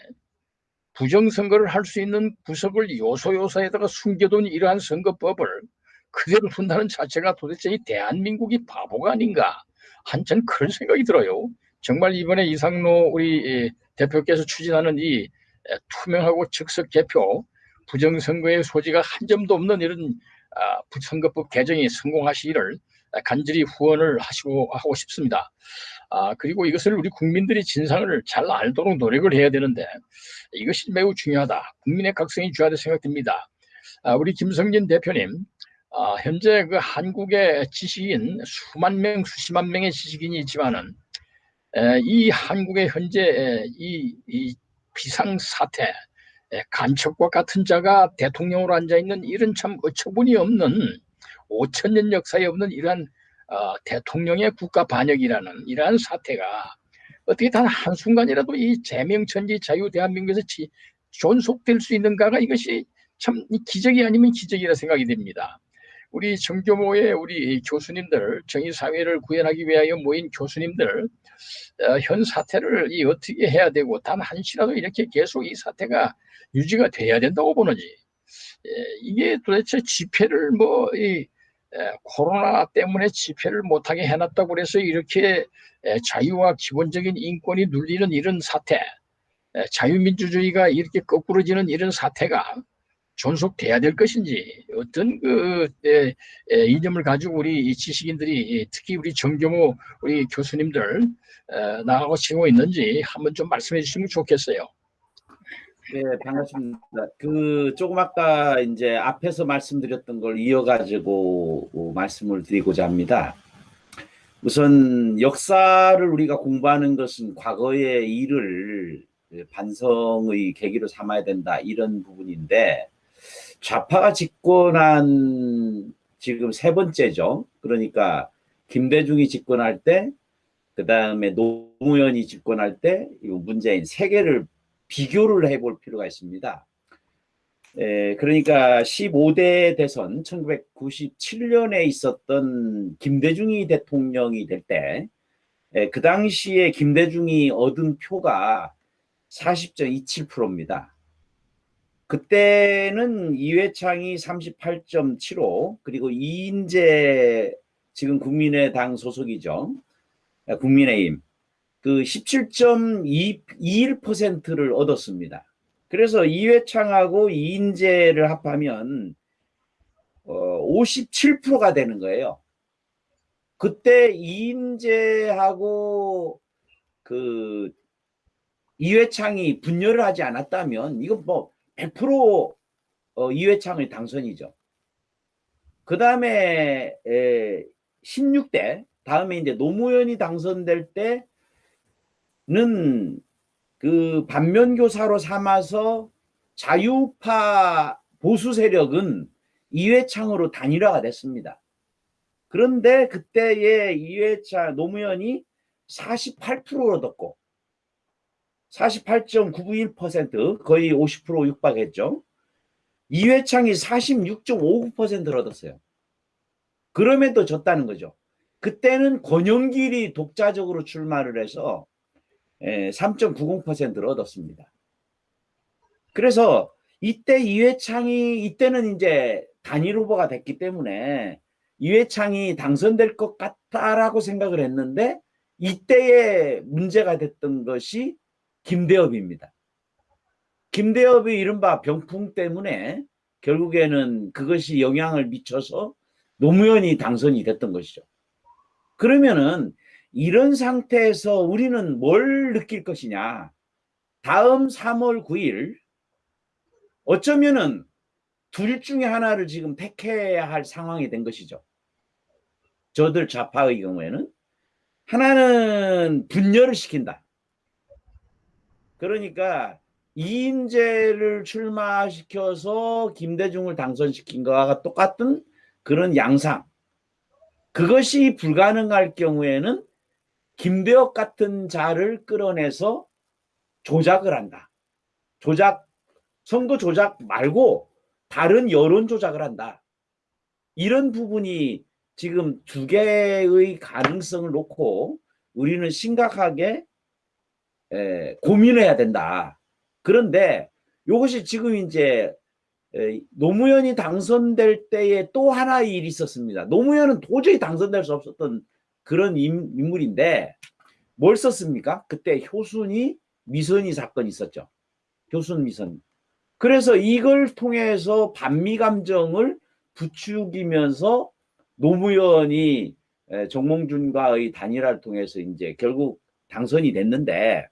S2: 부정선거를 할 수 있는 구석을 요소요소에다가 숨겨둔 이러한 선거법을 그대로 둔다는 자체가 도대체 이 대한민국이 바보가 아닌가 한참 그런 생각이 들어요. 정말 이번에 이상로 우리 이 대표께서 추진하는 이 에, 투명하고 즉석 개표 부정선거의 소지가 한 점도 없는 이런 아, 선거법 개정이 성공하시기를 간절히 후원을 하시고 하고 싶습니다. 아, 그리고 이것을 우리 국민들이 진상을 잘 알도록 노력을 해야 되는데 이것이 매우 중요하다. 국민의 각성이 중요하다 생각됩니다. 아, 우리 김성진 대표님, 아, 현재 그 한국의 지식인 수만 명, 수십만 명의 지식인이 있지만은 에, 이 한국의 현재 에, 이, 이 비상 사태, 에, 간첩과 같은 자가 대통령으로 앉아 있는 이런 참 어처구니 없는 5천 년 역사에 없는 이러한 어, 대통령의 국가 반역이라는 이러한 사태가 어떻게 단 한순간이라도 이 제명천지 자유 대한민국에서 지, 존속될 수 있는가가 이것이 참 기적이 아니면 기적이라 생각이 됩니다. 우리 정교모의 우리 교수님들 정의사회를 구현하기 위하여 모인 교수님들 어, 현 사태를 이 어떻게 해야 되고 단 한시라도 이렇게 계속 이 사태가 유지가 돼야 된다고 보는지 예, 이게 도대체 집회를 뭐이 코로나 때문에 집회를 못하게 해놨다고 그래서 이렇게 에, 자유와 기본적인 인권이 눌리는 이런 사태, 에, 자유민주주의가 이렇게 거꾸러지는 이런 사태가 존속돼야 될 것인지 어떤 그 에, 에, 이념을 가지고 우리 이 지식인들이 특히 우리 정경호 우리 교수님들 에, 나가고 치고 있는지 한번 좀 말씀해 주시면 좋겠어요.
S6: 네, 반갑습니다. 그 조금 아까 이제 앞에서 말씀드렸던 걸 이어가지고 어, 말씀을 드리고자 합니다. 우선 역사를 우리가 공부하는 것은 과거의 일을 반성의 계기로 삼아야 된다 이런 부분인데 좌파가 집권한 지금 세 번째죠. 그러니까 김대중이 집권할 때, 그 다음에 노무현이 집권할 때, 이 문재인 세 개를 비교를 해볼 필요가 있습니다. 에, 그러니까 15대 대선 1997년에 있었던 김대중이 대통령이 될때그 당시에 김대중이 얻은 표가 40.27%입니다. 그때는 이회창이 38.75 그리고 이인재 지금 국민의당 소속이죠. 국민의힘 그 17.21%를 얻었습니다. 그래서 이회창하고 이인재를 합하면 어, 57%가 되는 거예요. 그때 이인재하고 그 이회창이 분열을 하지 않았다면 이건 뭐 100% 어, 이회창의 당선이죠. 그 다음에 16대 다음에 이제 노무현이 당선될 때는 그 반면교사로 삼아서 자유파 보수 세력은 이회창으로 단일화가 됐습니다. 그런데 그때의 이회창 노무현이 48% 얻었고 48.991% 거의 50% 육박했죠. 이회창이 46.59%를 얻었어요. 그럼에도 졌다는 거죠. 그때는 권영길이 독자적으로 출마를 해서 3.90%를 얻었습니다. 그래서 이때 이회창이 이때는 이제 단일 후보가 됐기 때문에 이회창이 당선될 것 같다라고 생각을 했는데 이때의 문제가 됐던 것이 김대엽입니다. 김대엽이 이른바 병풍 때문에 결국에는 그것이 영향을 미쳐서 노무현이 당선이 됐던 것이죠. 그러면은 이런 상태에서 우리는 뭘 느낄 것이냐. 다음 3월 9일 어쩌면은 둘 중에 하나를 지금 택해야 할 상황이 된 것이죠. 저들 좌파의 경우에는 하나는 분열을 시킨다. 그러니까 이인재를 출마시켜서 김대중을 당선시킨 것과 똑같은 그런 양상. 그것이 불가능할 경우에는 김배옥 같은 자를 끌어내서 조작을 한다. 조작, 선거 조작 말고 다른 여론 조작을 한다. 이런 부분이 지금 두 개의 가능성을 놓고 우리는 심각하게 에, 고민해야 된다. 그런데 이것이 지금 이제 에, 노무현이 당선될 때에 또 하나의 일이 있었습니다. 노무현은 도저히 당선될 수 없었던 그런 인, 인물인데 뭘 썼습니까? 그때 효순이 미선이 사건이 있었죠. 효순 미선. 그래서 이걸 통해서 반미 감정을 부추기면서 노무현이 에, 정몽준과의 단일화를 통해서 이제 결국 당선이 됐는데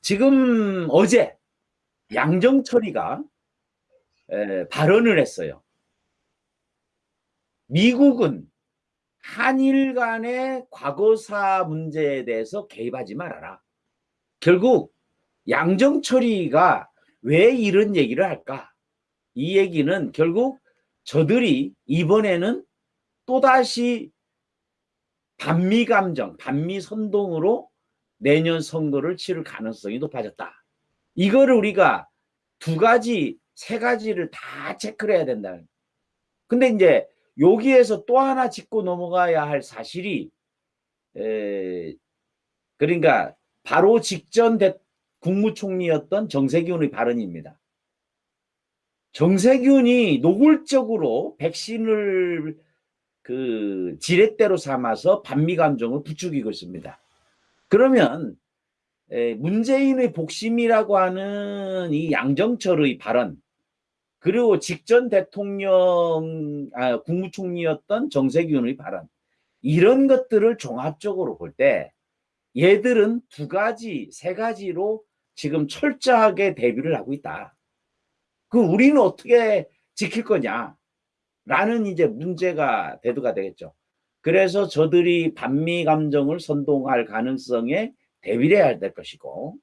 S6: 지금 어제 양정철이가 에, 발언을 했어요. 미국은 한일 간의 과거사 문제에 대해서 개입하지 말아라. 결국 양정철이가 왜 이런 얘기를 할까? 이 얘기는 결국 저들이 이번에는 또다시 반미 감정, 반미 선동으로 내년 선거를 치를 가능성이 높아졌다. 이거를 우리가 두 가지, 세 가지를 다 체크를 해야 된다. 근데 이제 여기에서 또 하나 짚고 넘어가야 할 사실이 에, 그러니까 바로 직전 대, 국무총리였던 정세균의 발언입니다. 정세균이 노골적으로 백신을 그 지렛대로 삼아서 반미 감정을 부추기고 있습니다. 그러면 에, 문재인의 복심이라고 하는 이 양정철의 발언 그리고 직전 대통령 아, 국무총리였던 정세균의 발언 이런 것들을 종합적으로 볼 때 얘들은 두 가지 세 가지로 지금 철저하게 대비를 하고 있다. 그 우리는 어떻게 지킬 거냐 라는 이제 문제가 대두가 되겠죠. 그래서 저들이 반미 감정을 선동할 가능성에 대비를 해야 될 것이고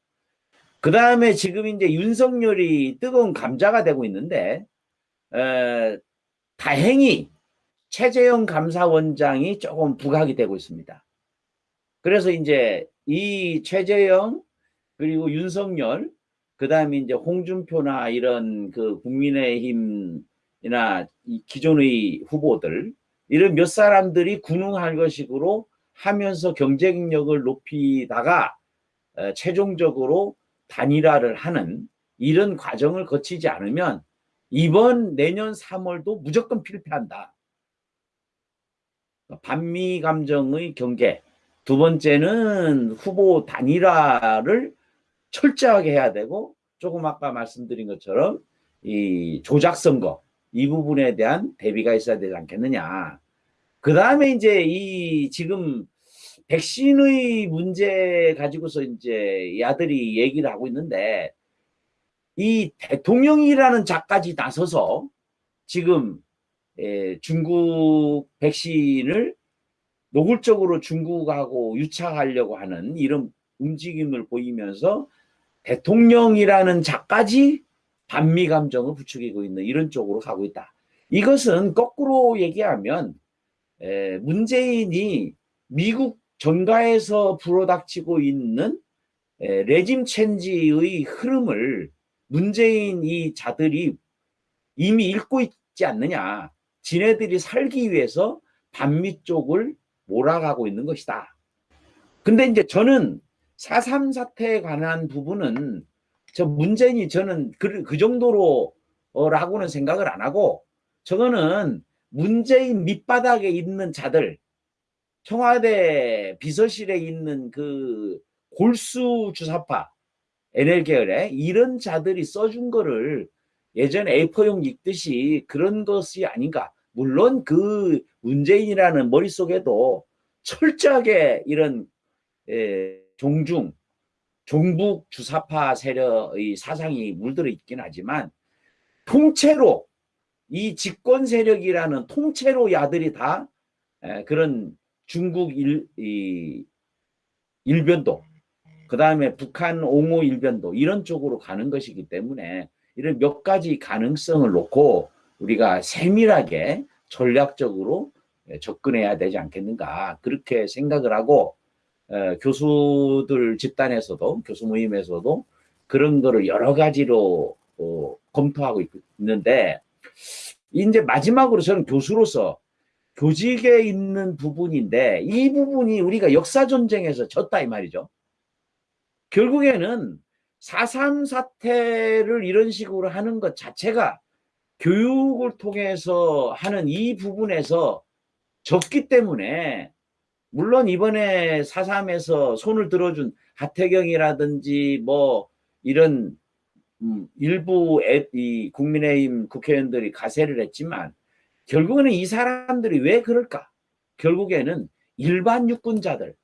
S6: 그 다음에 지금 이제 윤석열이 뜨거운 감자가 되고 있는데 에, 다행히 최재형 감사원장이 조금 부각이 되고 있습니다. 그래서 이제 이 최재형 그리고 윤석열 그 다음에 이제 홍준표나 이런 그 국민의힘이나 이 기존의 후보들 이런 몇 사람들이 군웅할 것식으로 하면서 경쟁력을 높이다가 에, 최종적으로 단일화를 하는 이런 과정을 거치지 않으면 이번 내년 3월도 무조건 필패한다. 반미 감정의 경계. 두 번째는 후보 단일화를 철저하게 해야 되고 조금 아까 말씀드린 것처럼 이 조작 선거 이 부분에 대한 대비가 있어야 되지 않겠느냐. 그 다음에 이제 이 지금 백신의 문제 가지고서 이제 야들이 얘기를 하고 있는데 이 대통령이라는 자까지 나서서 지금 에, 중국 백신을 노골적으로 중국하고 유착하려고 하는 이런 움직임을 보이면서 대통령이라는 자까지 반미 감정을 부추기고 있는 이런 쪽으로 가고 있다. 이것은 거꾸로 얘기하면 에, 문재인이 미국 정가에서 불어닥치고 있는 에, 레짐 체인지의 흐름을 문재인 이 자들이 이미 읽고 있지 않느냐. 지네들이 살기 위해서 반미 쪽을 몰아가고 있는 것이다. 근데 이제 저는 4.3 사태에 관한 부분은 저 문재인이 저는 그, 그 정도로 어, 라고는 생각을 안 하고 저거는 문재인 밑바닥에 있는 자들 청와대 비서실에 있는 그 골수 주사파 NL 계열에 이런 자들이 써준 거를 예전에 A4용 읽듯이 그런 것이 아닌가. 물론 그 문재인이라는 머릿속에도 철저하게 이런 에, 종중, 종북 주사파 세력의 사상이 물들어 있긴 하지만 통째로 이 집권 세력이라는 통째로 야들이 다 에, 그런 중국 일, 이, 일변도, 그 다음에 북한 옹호 일변도 이런 쪽으로 가는 것이기 때문에 이런 몇 가지 가능성을 놓고 우리가 세밀하게 전략적으로 접근해야 되지 않겠는가 그렇게 생각을 하고 어, 교수들 집단에서도 교수 모임에서도 그런 거를 여러 가지로 어, 검토하고 있, 있는데 이제 마지막으로 저는 교수로서 교직에 있는 부분인데 이 부분이 우리가 역사 전쟁에서 졌다 이 말이죠. 결국에는 4.3 사태를 이런 식으로 하는 것 자체가 교육을 통해서 하는 이 부분에서 졌기 때문에 물론 이번에 4.3에서 손을 들어준 하태경이라든지 뭐 이런 음, 일부 애, 이 국민의힘 국회의원들이 가세를 했지만 결국에는 이 사람들이 왜 그럴까? 결국에는 일반 유권자들,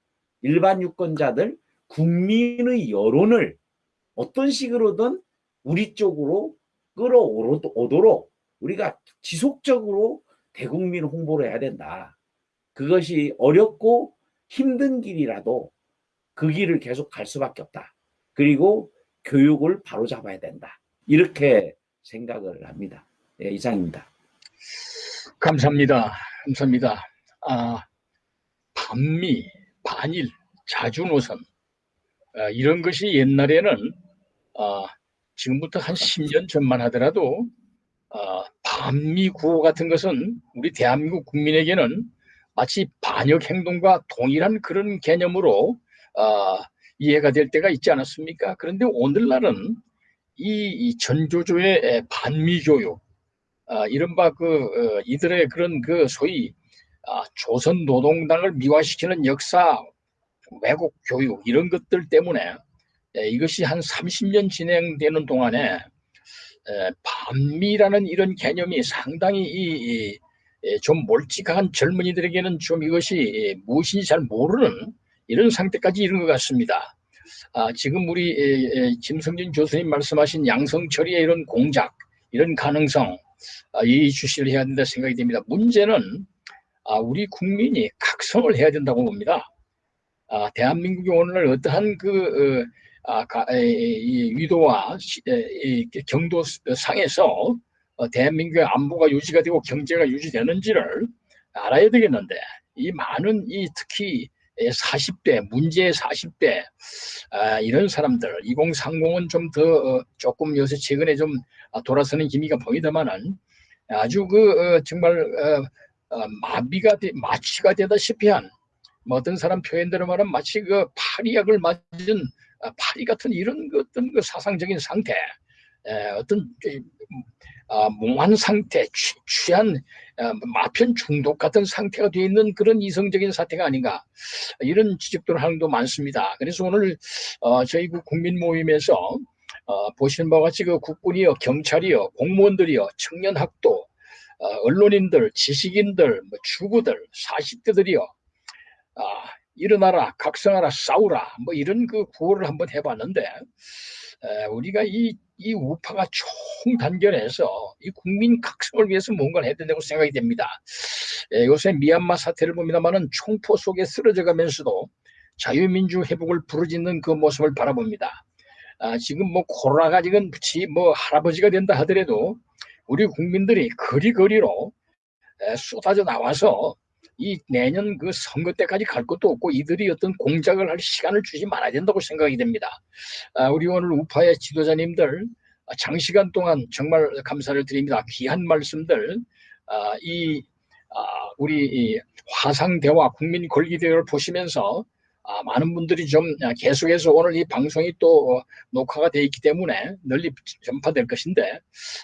S6: 일반 유권자들, 국민의 여론을 어떤 식으로든 우리 쪽으로 끌어오도록 우리가 지속적으로 대국민 홍보를 해야 된다. 그것이 어렵고 힘든 길이라도 그 길을 계속 갈 수밖에 없다. 그리고 교육을 바로잡아야 된다. 이렇게 생각을 합니다. 예, 이상입니다.
S2: 감사합니다. 감사합니다. 아, 반미, 반일, 자주노선 아, 이런 것이 옛날에는 아, 지금부터 한 10년 전만 하더라도 아, 반미 구호 같은 것은 우리 대한민국 국민에게는 마치 반역 행동과 동일한 그런 개념으로 아, 이해가 될 때가 있지 않았습니까? 그런데 오늘날은 이, 이 전조조의 반미 교육, 아, 이른바 그 어, 이들의 그런 그 소위 아, 조선 노동당을 미화시키는 역사 왜곡 교육 이런 것들 때문에 에, 이것이 한 30년 진행되는 동안에 에, 반미라는 이런 개념이 상당히 이, 이, 에, 좀 몰직한 젊은이들에게는 좀 이것이 무엇인지 잘 모르는 이런 상태까지 이른 것 같습니다. 아, 지금 우리 에, 에, 김성진 교수님 말씀하신 양성처리의 이런 공작, 이런 가능성, 아, 이 주시를 해야 된다 생각이 됩니다. 문제는 아, 우리 국민이 각성을 해야 된다고 봅니다. 아, 대한민국이 오늘 어떠한 그 어, 아, 가, 에, 이 위도와 시, 경도 상에서 어, 대한민국의 안보가 유지가 되고 경제가 유지되는지를 알아야 되겠는데 이 많은 이 특히 40대 문제 40대 아, 이런 사람들 2030은 좀더 어, 조금 요새 최근에 좀 아, 돌아서는 기미가 보이더만은 아주 그 어, 정말 어, 어, 마비가 되, 마취가 되다시피 한 뭐 어떤 사람 표현대로 말하면 마치 그 파리약을 맞은 아, 파리 같은 이런 그 어떤 그 사상적인 상태 에, 어떤 아, 몽환 상태 취, 취한 아, 마편 중독 같은 상태가 되어 있는 그런 이성적인 사태가 아닌가 이런 지적들을 하는 도 많습니다. 그래서 오늘 어, 저희 그 국민 모임에서 어, 보시는 바와 같이 그 국군이요, 경찰이요, 공무원들이요, 청년학도, 어, 언론인들, 지식인들, 뭐 주부들, 40대들이요, 아, 일어나라, 각성하라, 싸우라, 뭐 이런 그 구호를 한번 해봤는데, 에, 우리가 이, 이 우파가 총 단결해서 이 국민 각성을 위해서 뭔가를 해야 된다고 생각이 됩니다. 에, 요새 미얀마 사태를 봅니다만은 총포 속에 쓰러져 가면서도 자유민주 회복을 부르짖는 그 모습을 바라봅니다. 아, 지금 뭐 코로나가 지금 뭐 할아버지가 된다 하더라도 우리 국민들이 거리거리로 에, 쏟아져 나와서 이 내년 그 선거 때까지 갈 것도 없고 이들이 어떤 공작을 할 시간을 주지 말아야 된다고 생각이 됩니다. 아, 우리 오늘 우파의 지도자님들 아, 장시간 동안 정말 감사를 드립니다. 귀한 말씀들 아, 이 아, 우리 이 화상대화 국민 권리대회를 보시면서 아, 많은 분들이 좀 계속해서 오늘 이 방송이 또 녹화가 되어 있기 때문에 널리 전파될 것인데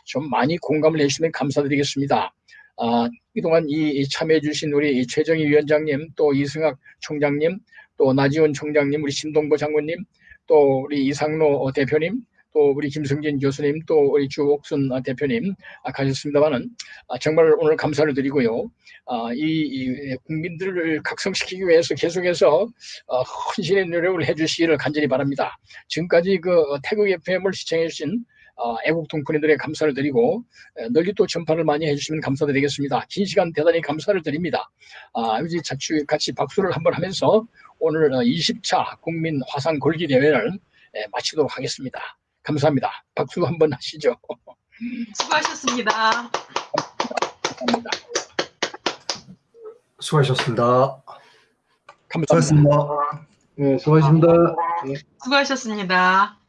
S2: 좀 많이 공감을 해주시면 감사드리겠습니다. 아, 그동안 이 참여해 주신 우리 최정희 위원장님 또 이승학 총장님 또 나지원 총장님 우리 신동보 장군님 또 우리 이상로 대표님 또 우리 김성진 교수님 또 우리 주옥순 대표님 아, 가셨습니다만은 아, 정말 오늘 감사를 드리고요. 아, 이, 이, 국민들을 각성시키기 위해서 계속해서 어, 헌신의 노력을 해주시기를 간절히 바랍니다. 지금까지 그 태국 FM을 시청해 주신 어, 애국 동포님들의 감사를 드리고 에, 널리 또 전파를 많이 해주시면 감사드리겠습니다. 긴 시간 대단히 감사를 드립니다. 아, 이제 자취 같이 박수를 한번 하면서 오늘 20차 국민 화상 골기 대회를 에, 마치도록 하겠습니다. 감사합니다. 박수 한번 하시죠. (laughs)
S4: 수고하셨습니다.
S2: 감사합니다.
S8: 수고하셨습니다.
S2: 감사합니다.
S3: 수고하셨습니다.
S9: 예, 수고하셨습니다. 예.
S4: 수고하셨습니다.